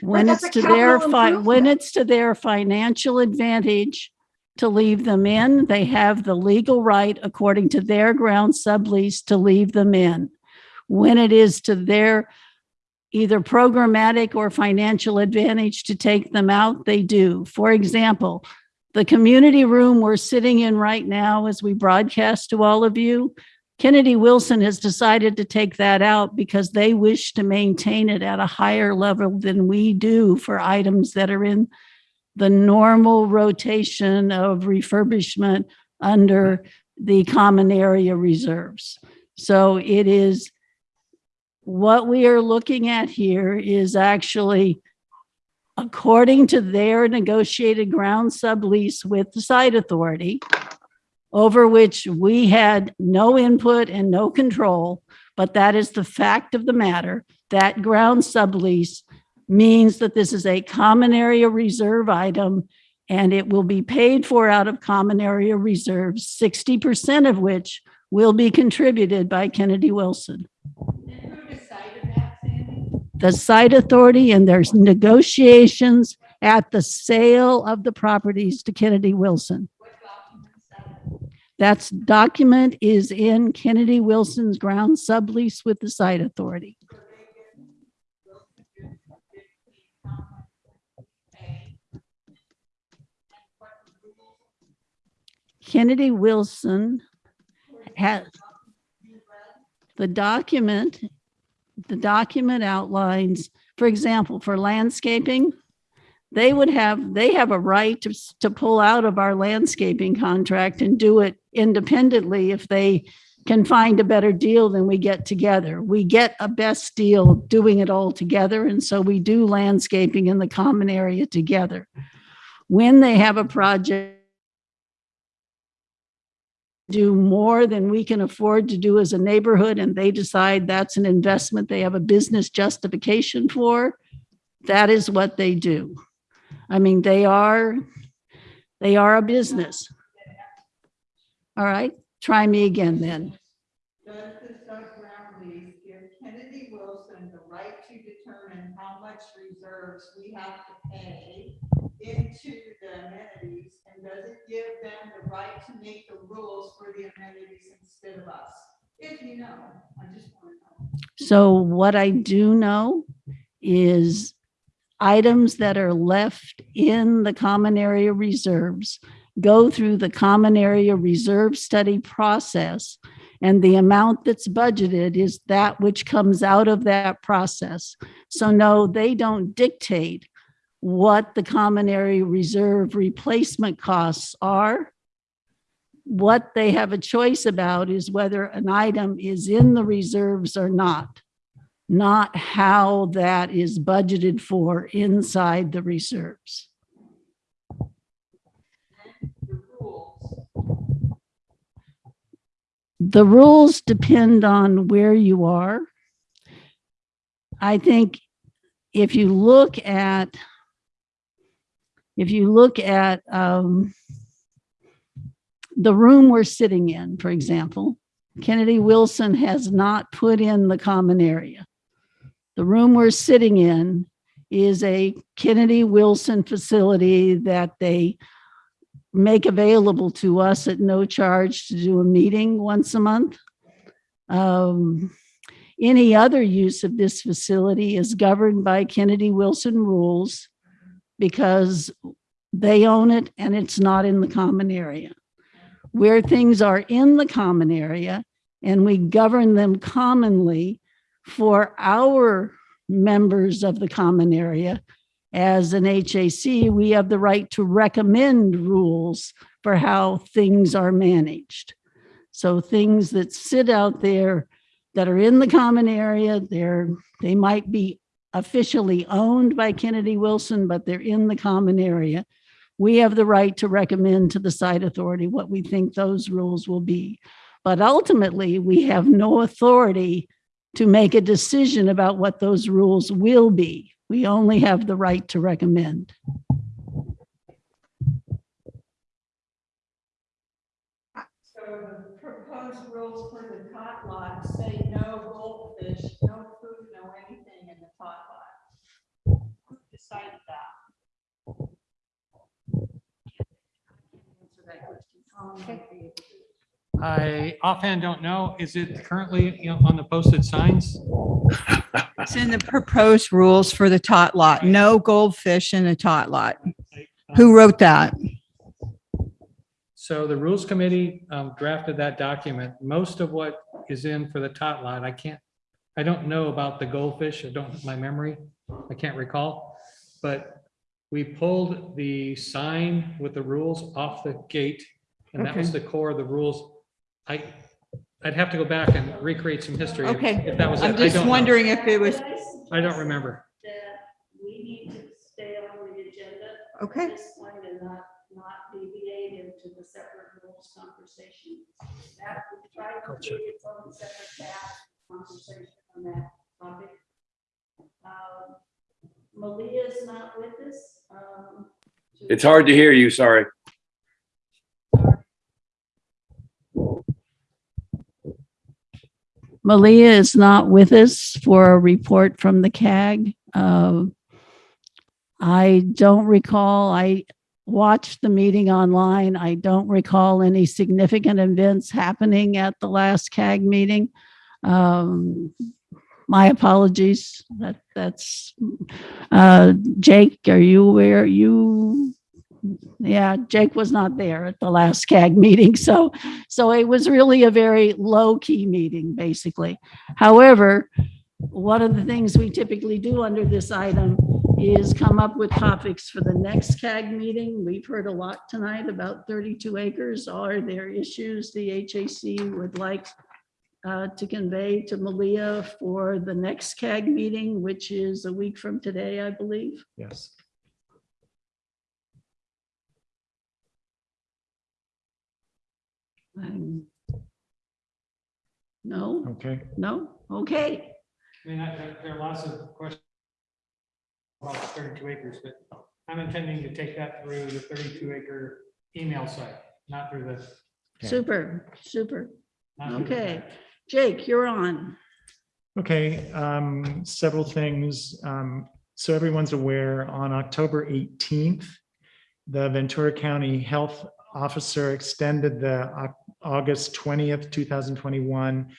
When it's to their when it's to their financial advantage to leave them in, they have the legal right, according to their ground sublease, to leave them in. When it is to their either programmatic or financial advantage to take them out, they do. For example, the community room we're sitting in right now as we broadcast to all of you, Kennedy Wilson has decided to take that out because they wish to maintain it at a higher level than we do for items that are in the normal rotation of refurbishment under the common area reserves. So it is, what we are looking at here is actually according to their negotiated ground sublease with the site authority, over which we had no input and no control, but that is the fact of the matter. That ground sublease means that this is a common area reserve item and it will be paid for out of common area reserves, 60% of which will be contributed by Kennedy Wilson. The site authority and there's negotiations at the sale of the properties to Kennedy Wilson. That's document is in Kennedy Wilson's ground sublease with the site authority. Kennedy Wilson has the document, the document outlines, for example, for landscaping, they would have, they have a right to, to pull out of our landscaping contract and do it independently if they can find a better deal than we get together. We get a best deal doing it all together, and so we do landscaping in the common area together. When they have a project do more than we can afford to do as a neighborhood and they decide that's an investment they have a business justification for, that is what they do. I mean, they are, they are a business. All right, try me again then. Does the lease give Kennedy Wilson the right to determine how much reserves we have to pay into the amenities? And does it give them the right to make the rules for the amenities instead of us? If you know, I just want to know. So what I do know is items that are left in the common area reserves go through the common area reserve study process. And the amount that's budgeted is that which comes out of that process. So no, they don't dictate what the common area reserve replacement costs are. What they have a choice about is whether an item is in the reserves or not not how that is budgeted for inside the reserves. The rules depend on where you are. I think if you look at, if you look at um, the room we're sitting in, for example, Kennedy Wilson has not put in the common area. The room we're sitting in is a Kennedy Wilson facility that they make available to us at no charge to do a meeting once a month. Um, any other use of this facility is governed by Kennedy Wilson rules because they own it and it's not in the common area. Where things are in the common area and we govern them commonly, for our members of the common area, as an HAC, we have the right to recommend rules for how things are managed. So things that sit out there that are in the common area, they're, they might be officially owned by Kennedy Wilson, but they're in the common area. We have the right to recommend to the site authority what we think those rules will be. But ultimately, we have no authority to make a decision about what those rules will be. We only have the right to recommend. So the proposed rules for the tot lot say no goldfish, no food, no anything in the tot lot. Who decided that? I offhand don't know. Is it currently you know, on the posted signs? It's in the proposed rules for the tot lot. No goldfish in the tot lot. Who wrote that? So the Rules Committee um, drafted that document. Most of what is in for the tot lot, I can't, I don't know about the goldfish. I don't, my memory, I can't recall. But we pulled the sign with the rules off the gate, and that was the core of the rules. I, I'd have to go back and recreate some history. if- Okay, If that was it. I'm I just don't know. wondering if it was, I don't remember. That we need to stay on the agenda. Okay. At this point and not, not deviate into the separate rules conversation. That we try to create its own separate path conversation on that topic. Um, Malia's not with us. um, It's hard to hear you, sorry. Malia is not with us for a report from the CAG. Uh, I don't recall, I watched the meeting online. I don't recall any significant events happening at the last CAG meeting. Um, My apologies. That, that's, uh, Jake, are you aware? You, yeah, Jake was not there at the last CAG meeting, so so it was really a very low-key meeting, basically. However, one of the things we typically do under this item is come up with topics for the next CAG meeting. We've heard a lot tonight about 32 acres. Are there issues the HAC would like uh, to convey to Malia for the next CAG meeting, which is a week from today, I believe? Yes. Um, No, Okay. no, okay. I mean, I- there, there are lots of questions about the thirty-two acres, but I'm intending to take that through the thirty-two acre email site, not through the. Okay. Super, super. not through the Okay. Jake, you're on. Okay, um, several things. Um, so everyone's aware, on October 18th, the Ventura County Health Officer extended the August 20th, 2021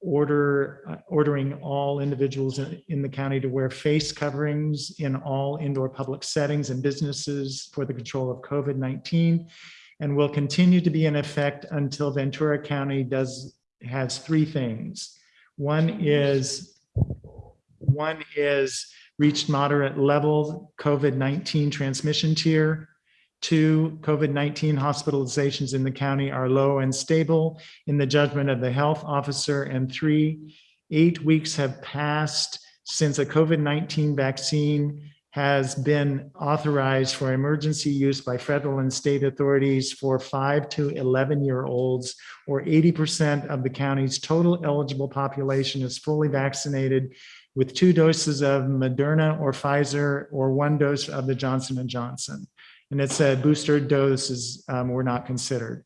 order, uh, ordering all individuals in, in the county to wear face coverings in all indoor public settings and businesses for the control of COVID-19 and will continue to be in effect until Ventura County does, has three things. One is, one is reached moderate level COVID-19 transmission tier. Two, COVID-19 hospitalizations in the county are low and stable in the judgment of the health officer. And three, eight weeks have passed since a COVID-19 vaccine has been authorized for emergency use by federal and state authorities for five to 11-year-olds, or 80% of the county's total eligible population is fully vaccinated with two doses of Moderna or Pfizer, or one dose of the Johnson and Johnson. And it said booster doses um, were not considered.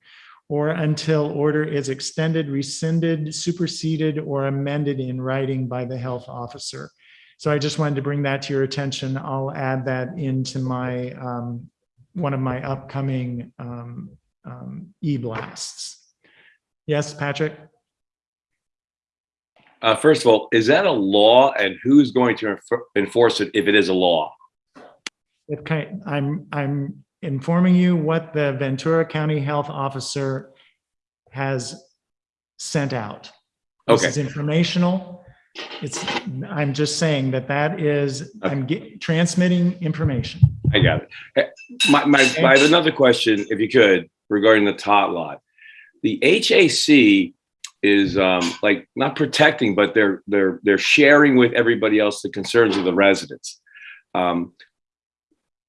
Or until order is extended, rescinded, superseded, or amended in writing by the health officer. So I just wanted to bring that to your attention. I'll add that into my, um, one of my upcoming um, um, e-blasts. Yes, Patrick? Uh, first of all, is that a law and who's going to enforce it if it is a law? Kind, I'm, I'm informing you what the Ventura County Health Officer has sent out. This Okay. is informational. It's, I'm just saying that that is, I'm transmitting information. I got it. Eh, My, my, I have another question, if you could, regarding the tot lot. The HAC is um, like not protecting, but they're they're they're sharing with everybody else the concerns of the residents. Um,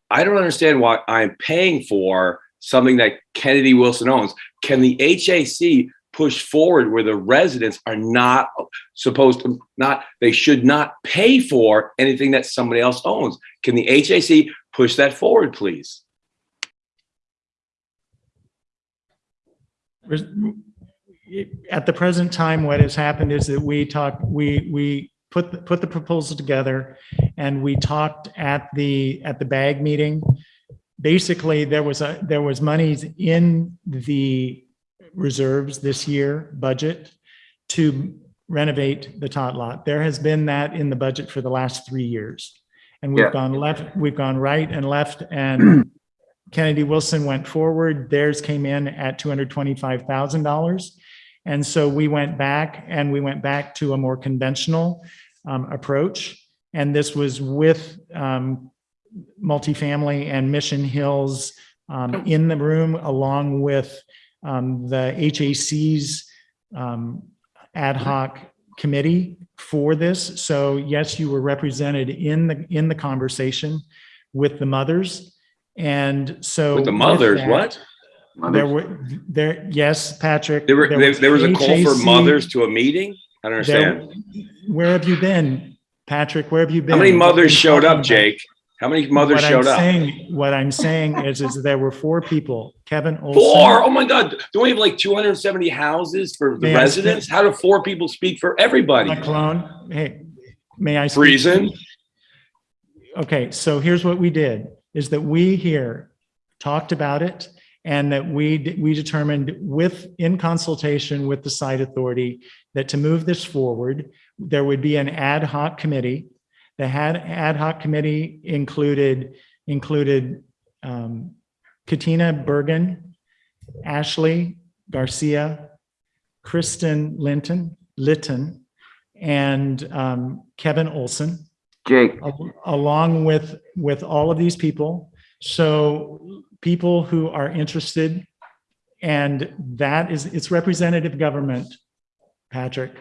I don't understand why I'm paying for something that Kennedy Wilson owns. Can the HAC push forward where the residents are not supposed to not they should not pay for anything that somebody else owns? Can the HAC push that forward, please? At the present time, what has happened is that we talk we, we put, the- put the proposal together and we talked at the, at the bag meeting. Basically, there was a, there was monies in the reserves this year budget to renovate the tot lot. There has been that in the budget for the last three years. And we've gone left, we've gone right and left and Kennedy Wilson went forward. Theirs came in at two hundred twenty-five thousand dollars. And so we went back and we went back to a more conventional um, approach. And this was with um, multifamily and Mission Hills um, in the room, along with um, the HAC's um, ad hoc committee for this. So yes, you were represented in the, in the conversation with the mothers. And so. With the with mothers, that, what? There were, there, yes, Patrick. There were, there, there was a call for mothers to a meeting? I don't there- understand. Where have you been, Patrick? Where have you been? How many mothers showed up, about? Jake? How many mothers What I'm showed up? saying- What I'm saying is, is there were four people, Kevin Olson. Four? Oh my God. Don't we have like 270 houses for the May residents? How do four people speak for everybody? My clone, hey, may I? speak? Reason? Okay, so here's what we did, is that we here talked about it and that we, we determined with, in consultation with the site authority, that to move this forward, there would be an ad hoc committee. The had, ad hoc committee included, included um, Katina Bergen, Ashley Garcia, Kristen Linton, Litton, and um, Kevin Olson Jake, al- along with, with all of these people. So people who are interested, and that is, it's representative government, Patrick.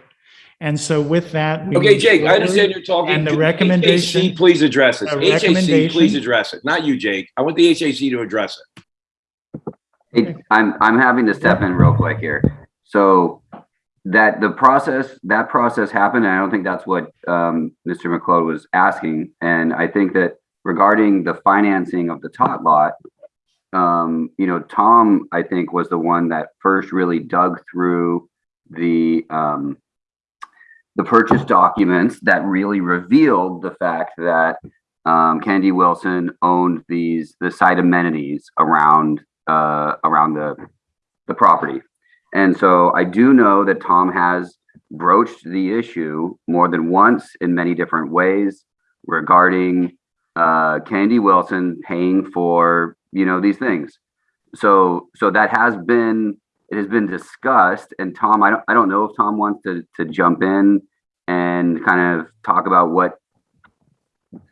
And so with that. we Okay, Jake, I understand you're talking. And the recommendation. HAC, please address it. HAC, please address it. Not you, Jake. I want the HAC to address it. Hey, I'm, I'm having to step in real quick here. So that the process, that process happened, and I don't think that's what, um, Mr. McLeod was asking. And I think that regarding the financing of the tot lot, um, you know, Tom, I think, was the one that first really dug through the, um, the purchase documents that really revealed the fact that, um, Kennedy Wilson owned these, the site amenities around uh, around the, the property. And so I do know that Tom has broached the issue more than once in many different ways regarding uh, Kennedy Wilson paying for, you know, these things. So, so that has been, it has been discussed and Tom, I don't, I don't know if Tom wants to, to jump in and kind of talk about what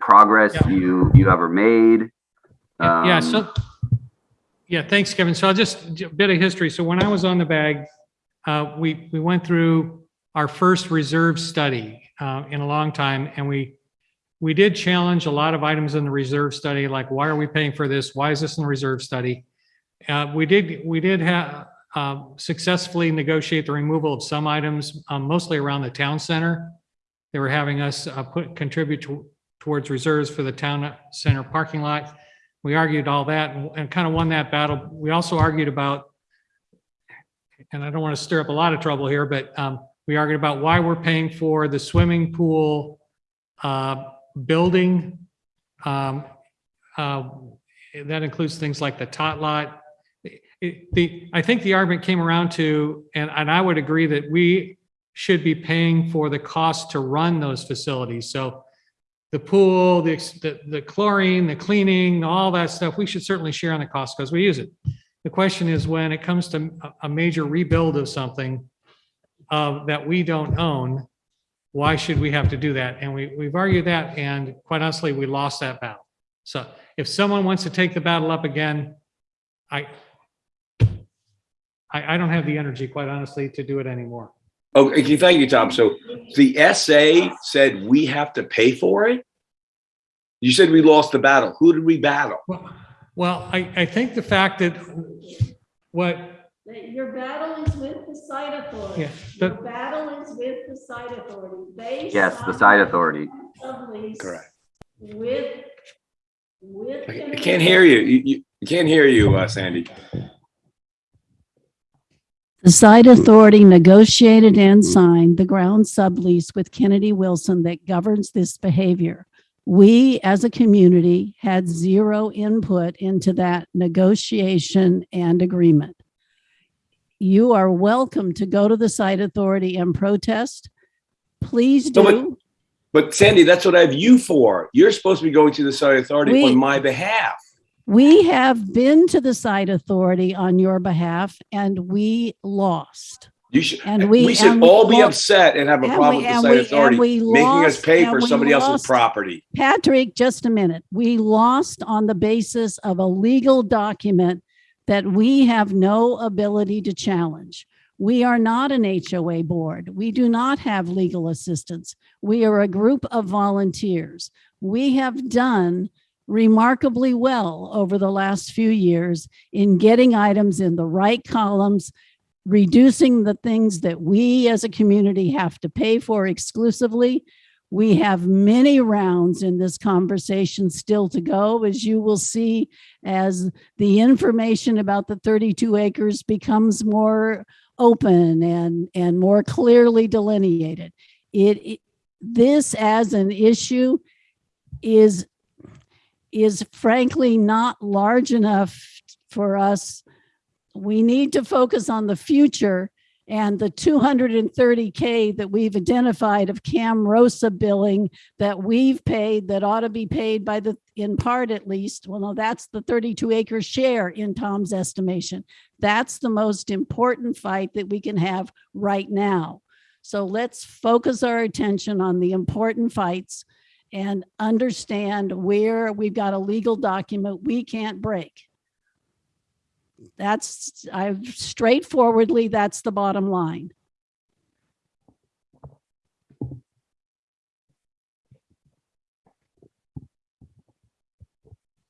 progress you, you ever made. Yeah, Um, so, yeah, thanks, Kevin. So I'll just, a bit of history. So when I was on the bag, uh, we, we went through our first reserve study uh, in a long time, and we, we did challenge a lot of items in the reserve study, like why are we paying for this? Why is this in the reserve study? Uh, We did, we did have, successfully negotiate the removal of some items, um, mostly around the town center. They were having us uh, put, contribute to- towards reserves for the town center parking lot. We argued all that and- and kind of won that battle. We also argued about, and I don't want to stir up a lot of trouble here, but um, we argued about why we're paying for the swimming pool uh, building. Um, uh, That includes things like the tot lot. It- The, I think the argument came around to, and, and I would agree that we should be paying for the cost to run those facilities. So the pool, the, the, the chlorine, the cleaning, all that stuff, we should certainly share on the cost because we use it. The question is when it comes to a, major rebuild of something uh, that we don't own, why should we have to do that? And we, we've argued that and quite honestly, we lost that battle. So if someone wants to take the battle up again, I, I, I don't have the energy, quite honestly, to do it anymore. Oh, okay, thank you, Tom. So the SA said we have to pay for it? You said we lost the battle. Who did we battle? Well, I, I think the fact that what, Your battle is with the site authority. Yeah, Your but- battle is with the site authority. They. Yes, the signed site authority. sublease Correct. With, with. I can't hear you. You, you- you can't hear you, uh, Sandy. The site authority negotiated and signed the ground sublease with Kennedy Wilson that governs this behavior. We, as a community, had zero input into that negotiation and agreement. You are welcome to go to the site authority and protest. please No, but- do. But Sandy, that's what I have you for. You're supposed to be going to the site authority We- on my behalf. We have been to the site authority on your behalf and we lost. You should, And we- we should and we all be lo- upset and have a and problem we- with the site we- authority, we making us pay for we somebody else's property. Patrick, just a minute. We lost on the basis of a legal document that we have no ability to challenge. We are not an HOA board. We do not have legal assistance. We are a group of volunteers. We have done remarkably well over the last few years in getting items in the right columns, reducing the things that we as a community have to pay for exclusively. We have many rounds in this conversation still to go, as you will see as the information about the 32 acres becomes more open and, and more clearly delineated. It, it- this as an issue is, is frankly not large enough for us. We need to focus on the future and the 230K that we've identified of Cam Rosa billing that we've paid that ought to be paid by the, in part at least, well, no, that's the 32 acre share in Tom's estimation. That's the most important fight that we can have right now. So let's focus our attention on the important fights and understand where we've got a legal document we can't break. That's, I straightforwardly, that's the bottom line.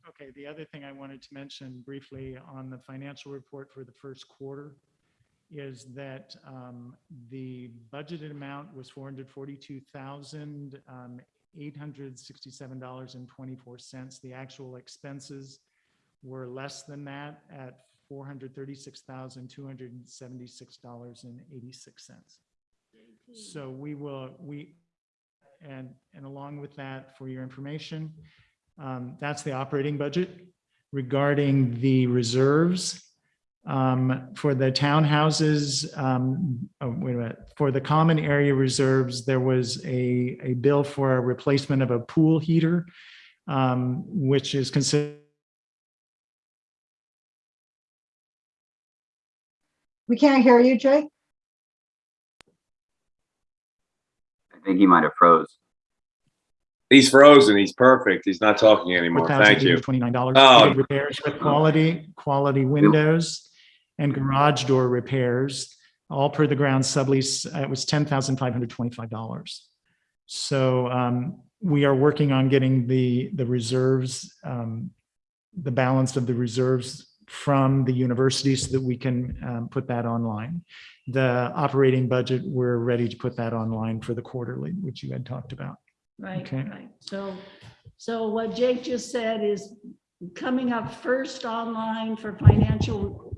Okay, the other thing I wanted to mention briefly on the financial report for the first quarter is that um, the budgeted amount was four hundred forty-two thousand, um, eight hundred sixty-seven dollars and twenty-four cents. The actual expenses were less than that at four hundred thirty-six thousand, two hundred seventy-six dollars and eighty-six cents. So we will, we, and, and along with that, for your information, um, that's the operating budget. Regarding the reserves, um, for the townhouses, um, oh, wait a minute, for the common area reserves, there was a, a bill for a replacement of a pool heater, um, which is considered We can't hear you, Jake. I think he might have froze. He's frozen. He's perfect. He's not talking anymore. Thank you. Twenty-nine dollars. Oh. Repairs with quality, quality windows and garage door repairs, all per the ground sublease. uh, It was ten thousand five hundred twenty-five dollars. So um, we are working on getting the, the reserves, um, the balance of the reserves from the university so that we can um, put that online. The operating budget, we're ready to put that online for the quarterly, which you had talked about. Right, Okay. right. So, so what Jake just said is coming up first online for financial.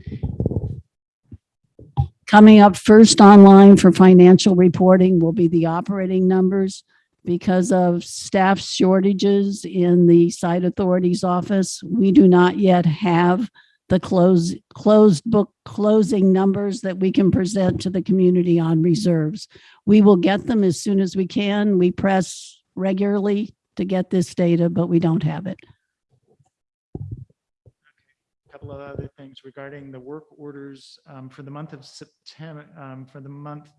Coming up first online for financial reporting will be the operating numbers. Because of staff shortages in the site authority's office, we do not yet have the close, closed book closing numbers that we can present to the community on reserves. We will get them as soon as we can. We press regularly to get this data, but we don't have it. A couple of other things regarding the work orders um, for the month of September, um, for the month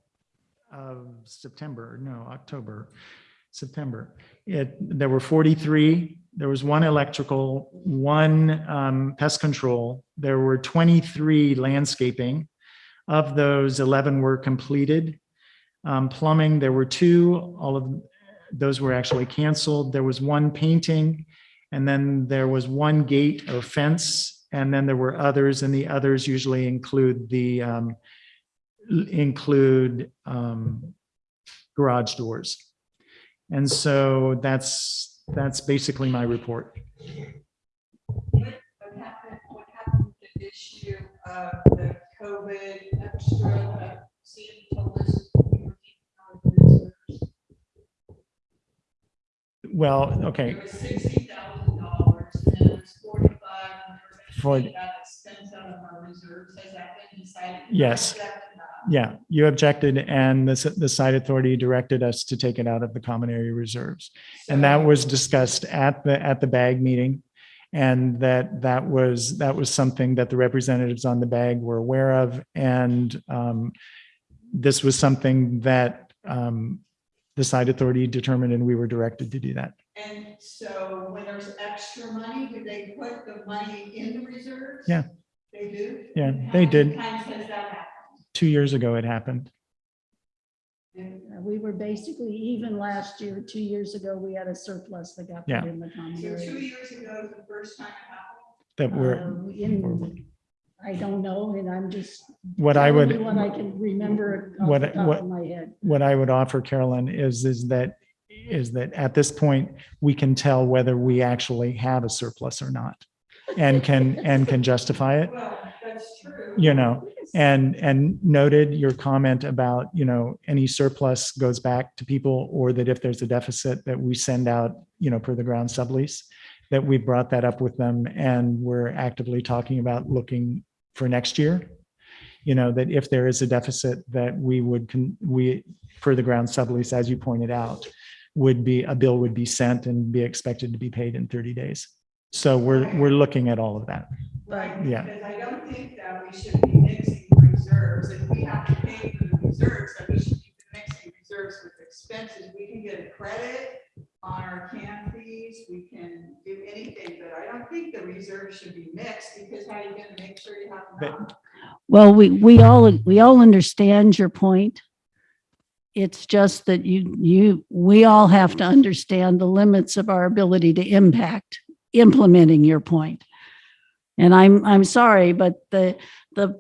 of September, no, October, September. It, there were 43, there was one electrical, one um, pest control, there were 23 landscaping. Of those, 11 were completed. Um, Plumbing, there were two, all of those were actually canceled. There was one painting, and then there was one gate or fence, and then there were others, and the others usually include the, um, include, um, garage doors. And so that's, that's basically my report. What happened, what happened with the issue of the COVID extra uh, that Sandy told us? we were taking out of the reserves? Well, okay, It was sixty thousand dollars and then it was forty-five. For- and we Got expense out of our reserves. Has that been decided? Yes. That? Yeah, you objected and the, the site authority directed us to take it out of the common area reserves. And that was discussed at the, at the bag meeting. And that, that was, that was something that the representatives on the bag were aware of. And um, this was something that um, the site authority determined and we were directed to do that. And so when there's extra money, do they put the money in the reserves? Yeah. They do? Yeah, How they many did. Times has that happened? Two years ago, it happened. We were basically even last year, two years ago, we had a surplus that got Yeah. put in the common So two area. years ago, is the first time it happened? That we're, Uh, In, I don't know, and I'm just. What I telling would- you What I can remember off what, the top what, of my head. what I would offer Carolyn is, is that, is that at this point, we can tell whether we actually have a surplus or not. And can, and can justify it, Well, that's true. you know, and, and noted your comment about, you know, any surplus goes back to people or that if there's a deficit that we send out, you know, per the ground sublease, that we brought that up with them and we're actively talking about looking for next year. You know, that if there is a deficit that we would, con- we, for the ground sublease, as you pointed out, would be, a bill would be sent and be expected to be paid in 30 days. So we're, we're looking at all of that. Right, Yeah. because I don't think that we should be mixing reserves. If we have to pay for the reserves, then we should be mixing reserves with expenses. We can get a credit on our CAM fees, we can do anything, but I don't think the reserves should be mixed because how are you gonna make sure you have enough? Well, we, we all, we all understand your point. It's just that you, you, we all have to understand the limits of our ability to impact implementing your point. And I'm, I'm sorry, but the, the,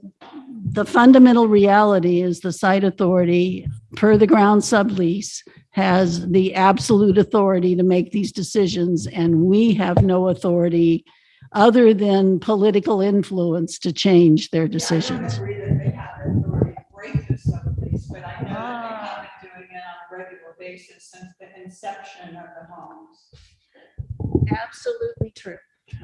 the fundamental reality is the site authority, per the ground sublease, has the absolute authority to make these decisions, and we have no authority other than political influence to change their decisions. I don't agree that they have authority to break the sublease, but I know that they have been doing it on a regular basis since the inception of the homes. Absolutely true.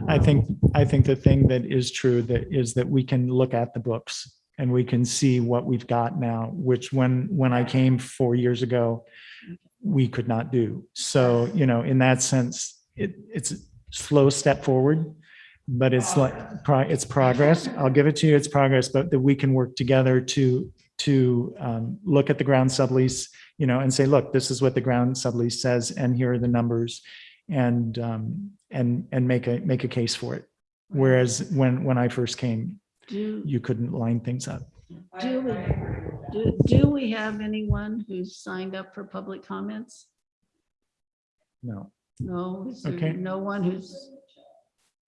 I think, I think the thing that is true that is that we can look at the books and we can see what we've got now, which when, when I came four years ago, we could not do. So, you know, in that sense, it, it's a slow step forward, but it's like, it's progress. I'll give it to you, it's progress, but that we can work together to, to um, look at the ground sublease, you know, and say, look, this is what the ground sublease says, and here are the numbers and um, and and make a make a case for it. Whereas when when I first came, Do, you couldn't line things up. do we, do, do we have anyone who's signed up for public comments? No. No, is Okay. no one who's,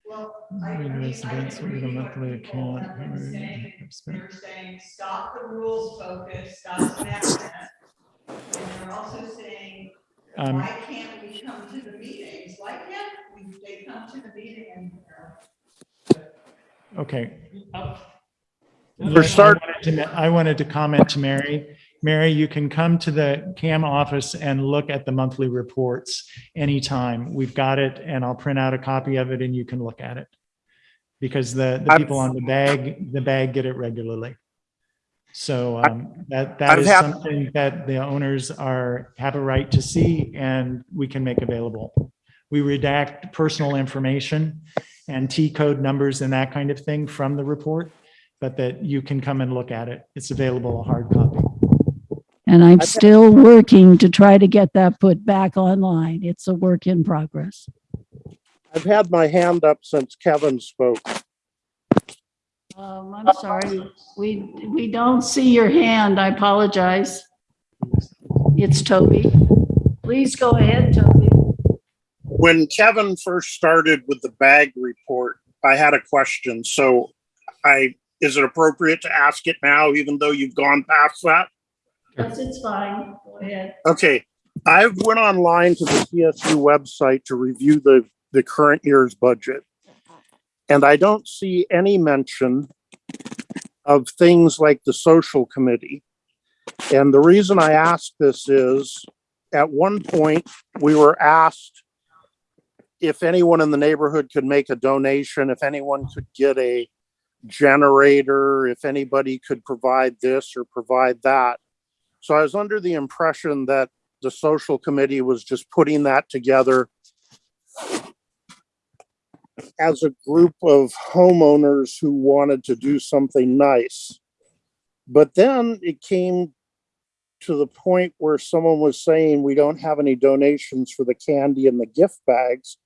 Well, I, I Read mean, this I can against the agree what monthly people account. have been saying. They're saying, stop the rules focus, stop enactment. And they're also saying, Um, why can't we come to the meetings? Why can't we, they come to the meeting and, Okay. For start- I wanted to- I wanted to comment to Mary. Mary, you can come to the CAM office and look at the monthly reports anytime. We've got it and I'll print out a copy of it and you can look at it. Because the, the people on the bag, the bag get it regularly. So um, that, that I've is something that the owners are, have a right to see and we can make available. We redact personal information and T code numbers and that kind of thing from the report, but that you can come and look at it. It's available, a hard copy. and I'm still working to try to get that put back online. It's a work in progress. I've had my hand up since Kevin spoke. Um, I'm sorry, we, we don't see your hand. I apologize. It's Toby. Please go ahead, Toby. When Kevin first started with the bag report, I had a question. So I, is it appropriate to ask it now, even though you've gone past that? Yes, it's fine. Go ahead. Okay, I went online to the CSU website to review the, the current year's budget. And I don't see any mention of things like the social committee. And the reason I ask this is, at one point, we were asked if anyone in the neighborhood could make a donation, if anyone could get a, generator, if anybody could provide this or provide that. So I was under the impression that the social committee was just putting that together as a group of homeowners who wanted to do something nice. But then it came to the point where someone was saying, we don't have any donations for the candy and the gift bags.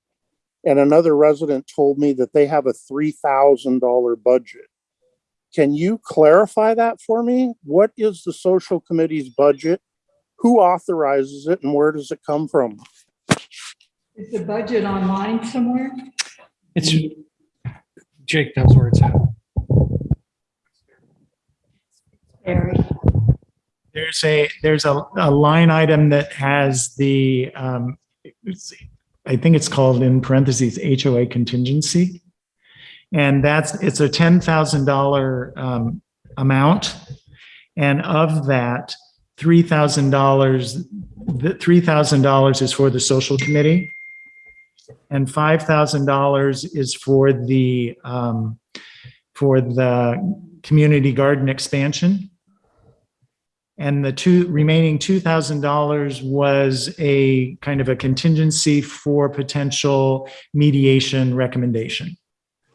And another resident told me that they have a three thousand dollar budget. Can you clarify that for me? What is the social committee's budget? Who authorizes it and where does it come from? Is the budget online somewhere? It's, Jake knows where it's at. Barry. There's a, there's a, a line item that has the, um, it's- I think it's called in parentheses HOA contingency. And that's, it's a ten thousand dollar, um, amount. And of that, three thousand dollars, the three thousand dollars is for the social committee. And five thousand dollars is for the, um, for the community garden expansion. And the two remaining two thousand dollars was a kind of a contingency for potential mediation recommendation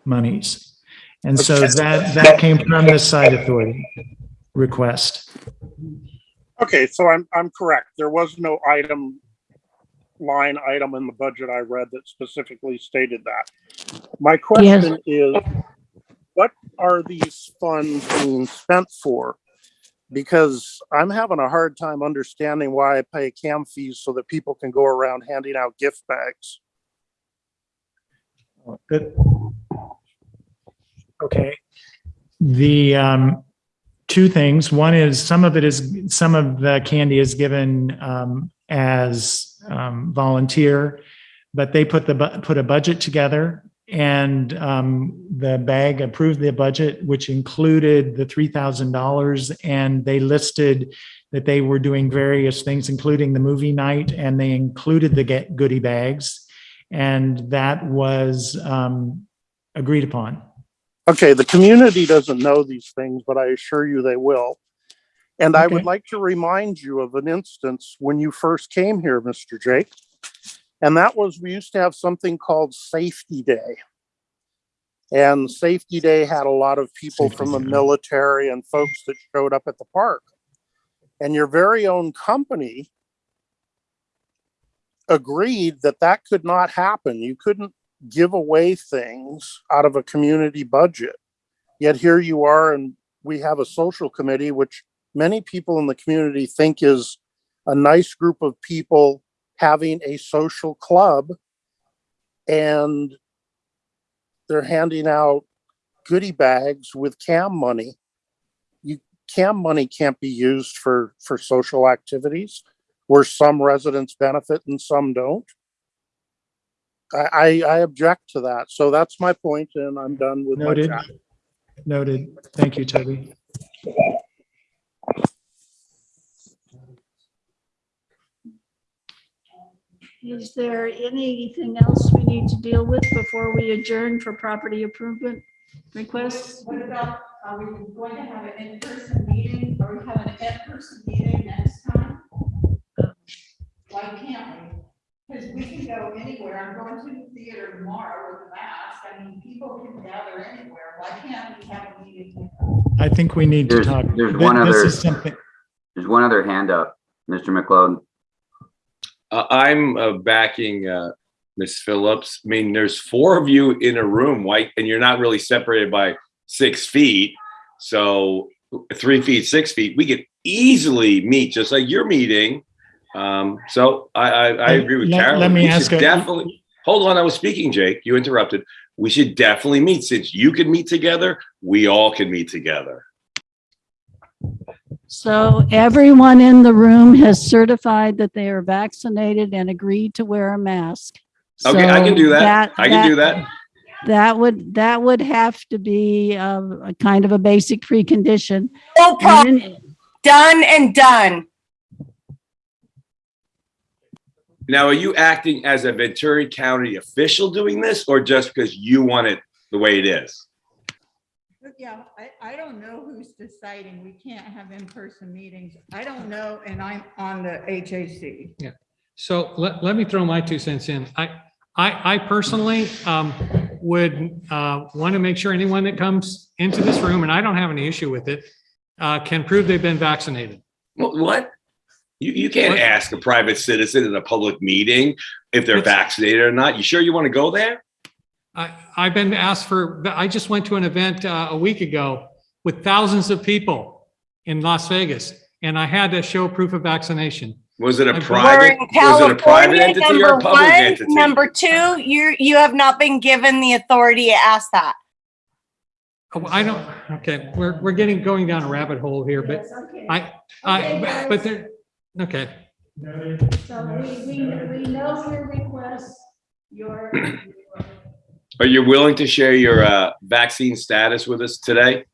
monies. And so that, that came from the site authority request. Okay, so I'm, I'm correct. There was no item, line item in the budget I read that specifically stated that. My question is, what are these funds being spent for? Because I'm having a hard time understanding why I pay cam fees so that people can go around handing out gift bags. Good. Okay. The, um, two things. One is some of it is, some of the candy is given, um, as, um, volunteer, but they put the, put a budget together and, um, the bag approved the budget, which included the three thousand dollars and they listed that they were doing various things, including the movie night, and they included the get goodie bags. And that was, um, agreed upon. Okay, the community doesn't know these things, but I assure you they will. And I would like to remind you of an instance when you first came here, Mr. Jake. And that was, we used to have something called Safety Day. And Safety Day had a lot of people from the military and folks that showed up at the park. And your very own company agreed that that could not happen. You couldn't give away things out of a community budget. Yet here you are, and we have a social committee, which many people in the community think is a nice group of people having a social club. And they're handing out goodie bags with CAM money. You, CAM money can't be used for, for social activities where some residents benefit and some don't. I, I, I object to that. So that's my point and I'm done with my Noted. chat. Noted. Thank you, Toby. Is there anything else we need to deal with before we adjourn for property improvement requests? What about, are we going to have an in-person meeting? Are we having an in-person meeting next time? Why can't we? Because we can go anywhere. I'm going to the theater tomorrow with a mask. I mean, people can gather anywhere. Why can't we have a meeting? I think we need to talk. there's Th- one This other, is something, there's one other hand up, Mr. McLeod. Uh, I'm uh, backing uh, Ms. Phillips. I mean, there's four of you in a room, white, and you're not really separated by six feet. So three feet, six feet, we could easily meet just like you're meeting. Um, so I, I, I agree with let- Carolyn. let me We ask Definitely, hold on, I was speaking, Jake. You interrupted. We should definitely meet. Since you can meet together, we all can meet together. So everyone in the room has certified that they are vaccinated and agreed to wear a mask. Okay, I can do that. I can do that. That would, that would have to be um, a kind of a basic precondition. No And problem. then- Done and done. Now, are you acting as a Ventura County official doing this or just because you want it the way it is? Yeah, I, I don't know who's deciding. We can't have in-person meetings. I don't know, and I'm on the HAC. Yeah. So let, let me throw my two cents in. I, I, I personally um, would uh, want to make sure anyone that comes into this room, and I don't have any issue with it, uh, can prove they've been vaccinated. Wh- What? You, you can't ask a private citizen in a public meeting if they're vaccinated or not. You sure you want to go there? I, I've been asked for, I just went to an event uh, a week ago with thousands of people in Las Vegas, and I had to show proof of vaccination. Was it a private, was it a private California, entity or number a public one. entity? Number two, you, you have not been given the authority to ask that. Oh, I don't, okay, we're, we're getting, going down a rabbit hole here, but I, I, but there, okay. So we, we, we know your request, your, Are you willing to share your uh, vaccine status with us today?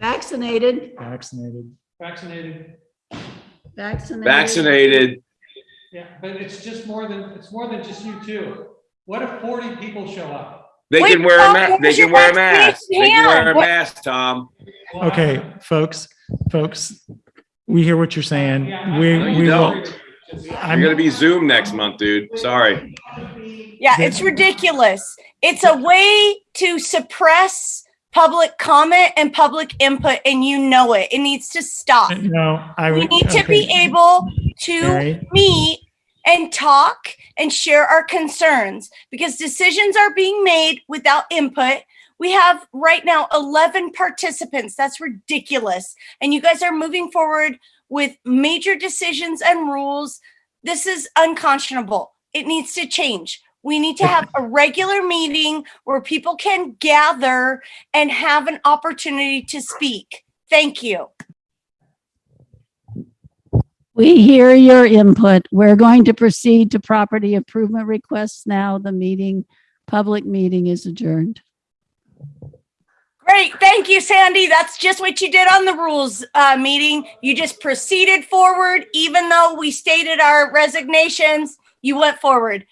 vaccinated, Vaccinated. Vaccinated. vaccinated. Vaccinated. Yeah, but it's just more than, it's more than just you two. What if forty people show up? They Wait, can wear a Tom, mask. They where's can your wear a mask. They can wear a hand? What- mask, Tom. Okay, folks, folks, we hear what you're saying. We, No, you we will. don't. I'm gonna be Zoom next month, dude. Sorry. Yeah, it's ridiculous. It's a way to suppress public comment and public input, and you know it. It needs to stop. No, I We would. need to be okay. able to Mary? meet and talk and share our concerns because decisions are being made without input. We have right now 11 participants. That's ridiculous. And you guys are moving forward with major decisions and rules. This is unconscionable. It needs to change. We need to have a regular meeting where people can gather and have an opportunity to speak. Thank you. We hear your input. We're going to proceed to property improvement requests now. The meeting, public meeting is adjourned. Great. Thank you, Sandy. That's just what you did on the rules uh, meeting. You just proceeded forward, even though we stated our resignations, you went forward.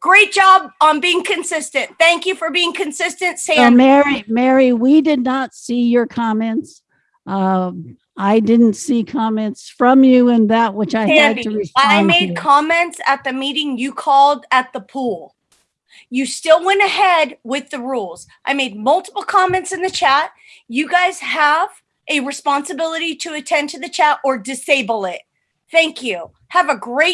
Great job on being consistent. Thank you for being consistent, So Sandy. Mary, Mary, we did not see your comments. Um, I didn't see comments from you in that which I had to Sandy, respond I to. made comments at the meeting you called at the pool. You still went ahead with the rules. I made multiple comments in the chat. You guys have a responsibility to attend to the chat or disable it. Thank you. Have a great